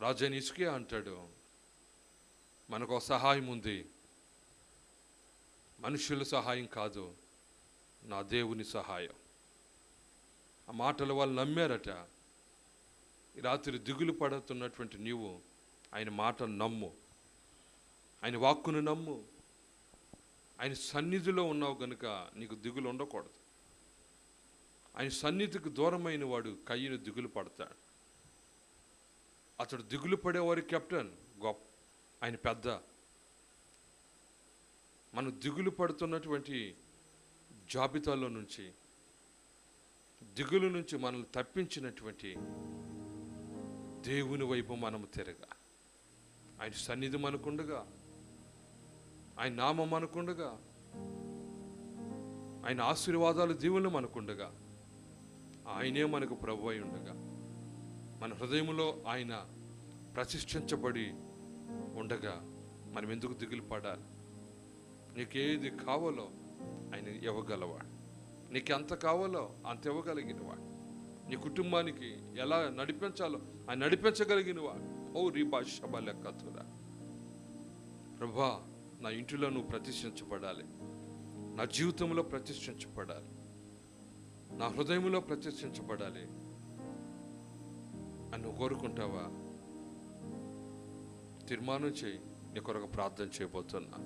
A: రాజైన ఇసుకే అంటాడు మనకు ఒక సహాయం ఉంది. మనుషుల సహాయం కాదు నా దేవుని సహాయం. ఆ మాటలు వాళ్ళు నమ్మారట. ఈ రాత్రి దిగులు పడుతున్నటువంటి నీవు ఆయన మాటను నమ్ము. ఆయన వాక్కును నమ్ము. ఆయన సన్నిధిలో ఉన్నావు గనుక నీకు దిగులు ఉండకూడదు. ఆయన సన్నిధికి దూరమైన వాడు కయ్యను దిగులు పడతాడు. అతడు దిగులు పడేవారి కెప్టెన్. గొప్ప ఆయన పెద్ద. మనం దిగులు పడుతున్నటువంటి జాబితాలో నుంచి దిగులు నుంచి మనల్ని తప్పించినటువంటి దేవుని వైపు మనము తిరగా. ఆయన సన్నిధి మనకుండగా ఆయన నామం మనకుండగా ఆయన ఆశీర్వాదాలు దీవులు మనకుండగా ఆయనే మనకు ప్రభు అయి ఉండగా. మన హృదయంలో ఆయన ప్రతిష్ఠించబడి ఉండగా మనం ఎందుకు దిగులు పడాలి? నీకేది కావాలో ఆయన ఇవ్వగలవాడు. నీకు ఎంత కావాలో అంత ఇవ్వగలిగినవాడు. నీ కుటుంబానికి ఎలా నడిపించాలో ఆయన నడిపించగలిగిన వాడు ఓ రీబా శబ ప్రభా నా ఇంటిలో నువ్వు ప్రతిష్ఠించబడాలి. నా జీవితంలో ప్రతిష్ఠించబడాలి. నా హృదయంలో ప్రతిష్ఠించబడాలి. అని నువ్వు కోరుకుంటావా? తీర్మానం చేయి. నీ కొరకు ప్రార్థన చేయబోతున్నా.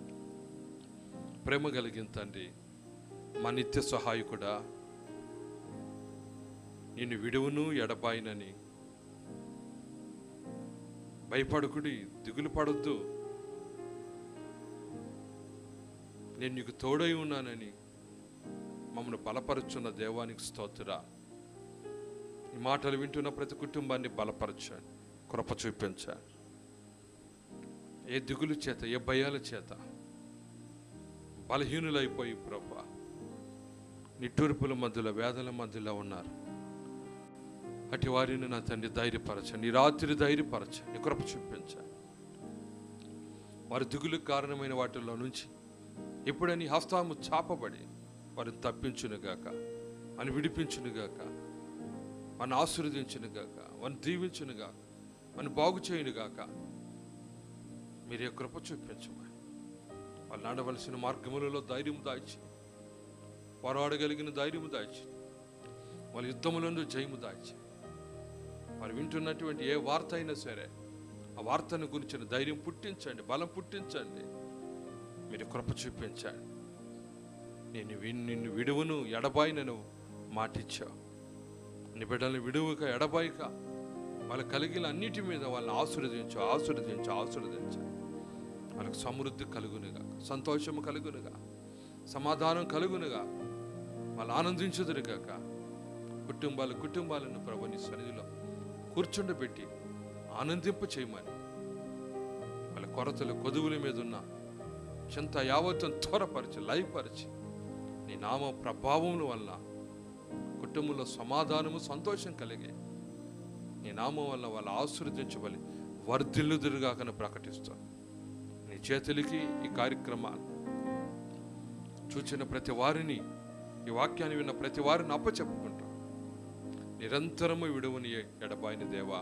A: ప్రేమ కలిగిన తండ్రి మా నిత్య సహాయకుడా నేను విడువును ఎడబాయినని భయపడకుడి దిగులు పడొద్దు. నేను నీకు తోడై ఉన్నానని మమ్మల్ని బలపరుచున్న దేవానికి స్తోత్రా. మాటలు వింటున్న ప్రతి కుటుంబాన్ని బలపరచండి కృప చూపించండి. ఏ దిగులు చేత ఏ భయాల చేత బలహీనులైపోయి ప్రభా నిట్టూర్పుల మధ్యలో వేదల మధ్యలో ఉన్నారు. అటు వారిని నా తండ్రి ధైర్యపరచండి ఈ రాత్రి ధైర్యపరచండి కృప చూపించండి. వారి దిగులకు కారణమైన వాటిల్లో నుంచి ఎప్పుడని హస్తాము చాపబడి వారిని తప్పించునుగాక అని విడిపించునుగాక మన ఆశీర్వదించునుగాక వారిని దీవించునుగాక మన బాగు చేయునుగాక మీరే కృప చూపించమని. వాళ్ళు నడవలసిన మార్గములలో ధైర్యం దాచి పోరాడగలిగిన ధైర్యము దాచి వాళ్ళ యుద్ధములందు జయము దాచి. వారు వింటున్నటువంటి ఏ వార్త అయినా సరే ఆ వార్తను గురించిన ధైర్యం పుట్టించండి బలం పుట్టించండి. మీరు కృప చూపించండి. నేను నిన్ను విడువను ఎడబాయినను మాటిచ్చావు. నీ బిడ్డల్ని విడువక ఎడబాయిక. వాళ్ళ కలిగిన అన్నిటి మీద వాళ్ళని ఆశీర్వదించు ఆశీర్వదించు ఆశీర్వదించు. వాళ్ళకి సమృద్ధి కలుగునుగా సంతోషము కలుగునుగా సమాధానం కలుగునుగా. వాళ్ళు ఆనందించుదురుగాక. కుటుంబాలు కుటుంబాలను ప్రభుని సన్నిధిలో కూర్చుండబెట్టి ఆనందింప చేయమని. వాళ్ళ కొరతలు కొదువుల మీద ఉన్న చింత యావత్తును త్వరపరిచి లయపరిచి నీ నామ ప్రభావం వల్ల కుటుంబంలో సమాధానము సంతోషం కలిగే. నీ నామం వల్ల వాళ్ళు ఆశీర్వదించబలి వర్ధిల్లుదురుగాకని ప్రకటిస్తాను. నీ చేతులకి ఈ కార్యక్రమాలు చూచిన ప్రతి వారిని ఈ వాక్యాన్ని విన్న ప్రతి వారిని అప్పచెప్పుకుంటాం నిరంతరము విడువని ఎడబాయిన దేవా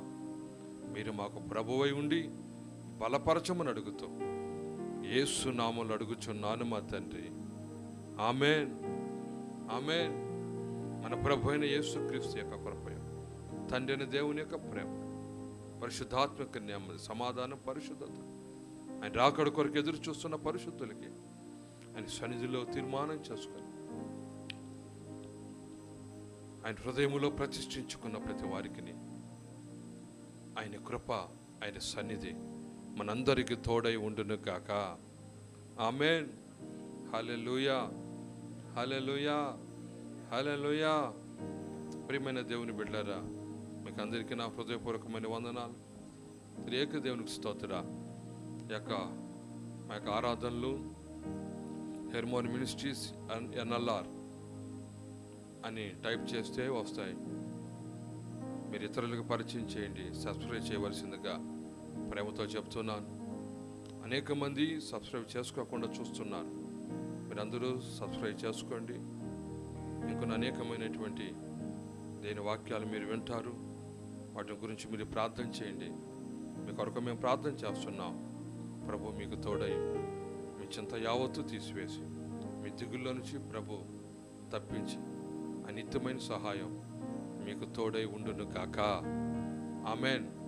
A: మీరు మాకు ప్రభువై ఉండి బలపరచమని అడుగుతూ ఏసునామలు అడుగుచున్నాను మా తండ్రి. ఆమెన్. ఆమెన్. మన ప్రభు అయిన యేసుక్రీస్తు యొక్క కృపయం తండ్రి అయిన దేవుని యొక్క ప్రేమ పరిశుద్ధాత్మక నెమ్మది సమాధానం పరిశుద్ధత. ఆయన రాకడ కొరకు ఎదురు చూస్తున్న పరిశుద్ధులకి ఆయన సన్నిధిలో తీర్మానం చేసుకొని ఆయన హృదయములో ప్రతిష్ఠించుకున్న ప్రతి వారికి ఆయన కృప ఆయన సన్నిధి మనందరికీ తోడై ఉండును కాక ఆమెన్. హల్లెలూయా. హల్లెలూయా. హలోయా ప్రియమైన దేవుని బిడ్డారా మీకు అందరికీ నా హృదయపూర్వకమైన వందనాలు. త్రియేక దేవునికి స్తోత్ర. ఈ యొక్క మా యొక్క ఆరాధనలు హెర్మోన్ మినిస్ట్రీస్ ఎన్ఎల్ఆర్ అని టైప్ చేస్తే వస్తాయి. మీరు ఇతరులకు పరిచయం చేయండి సబ్స్క్రైబ్ చేయవలసిందిగా ప్రేమతో చెప్తున్నాను. అనేక మంది సబ్స్క్రైబ్ చేసుకోకుండా చూస్తున్నారు. మీరందరూ సబ్స్క్రైబ్ చేసుకోండి. ఇంకొన్ని అనేకమైనటువంటి దేని వాక్యాలు మీరు వింటారు వాటి గురించి మీరు ప్రార్థన చేయండి. మీ కొరకు మేము ప్రార్థన చేస్తున్నాం. ప్రభు మీకు తోడై మీ చింత యావత్తు తీసివేసి మీ దిగుల్లో నుంచి ప్రభు తప్పించి అనిత్యమైన సహాయం మీకు తోడై ఉండును కాక ఆమెన్.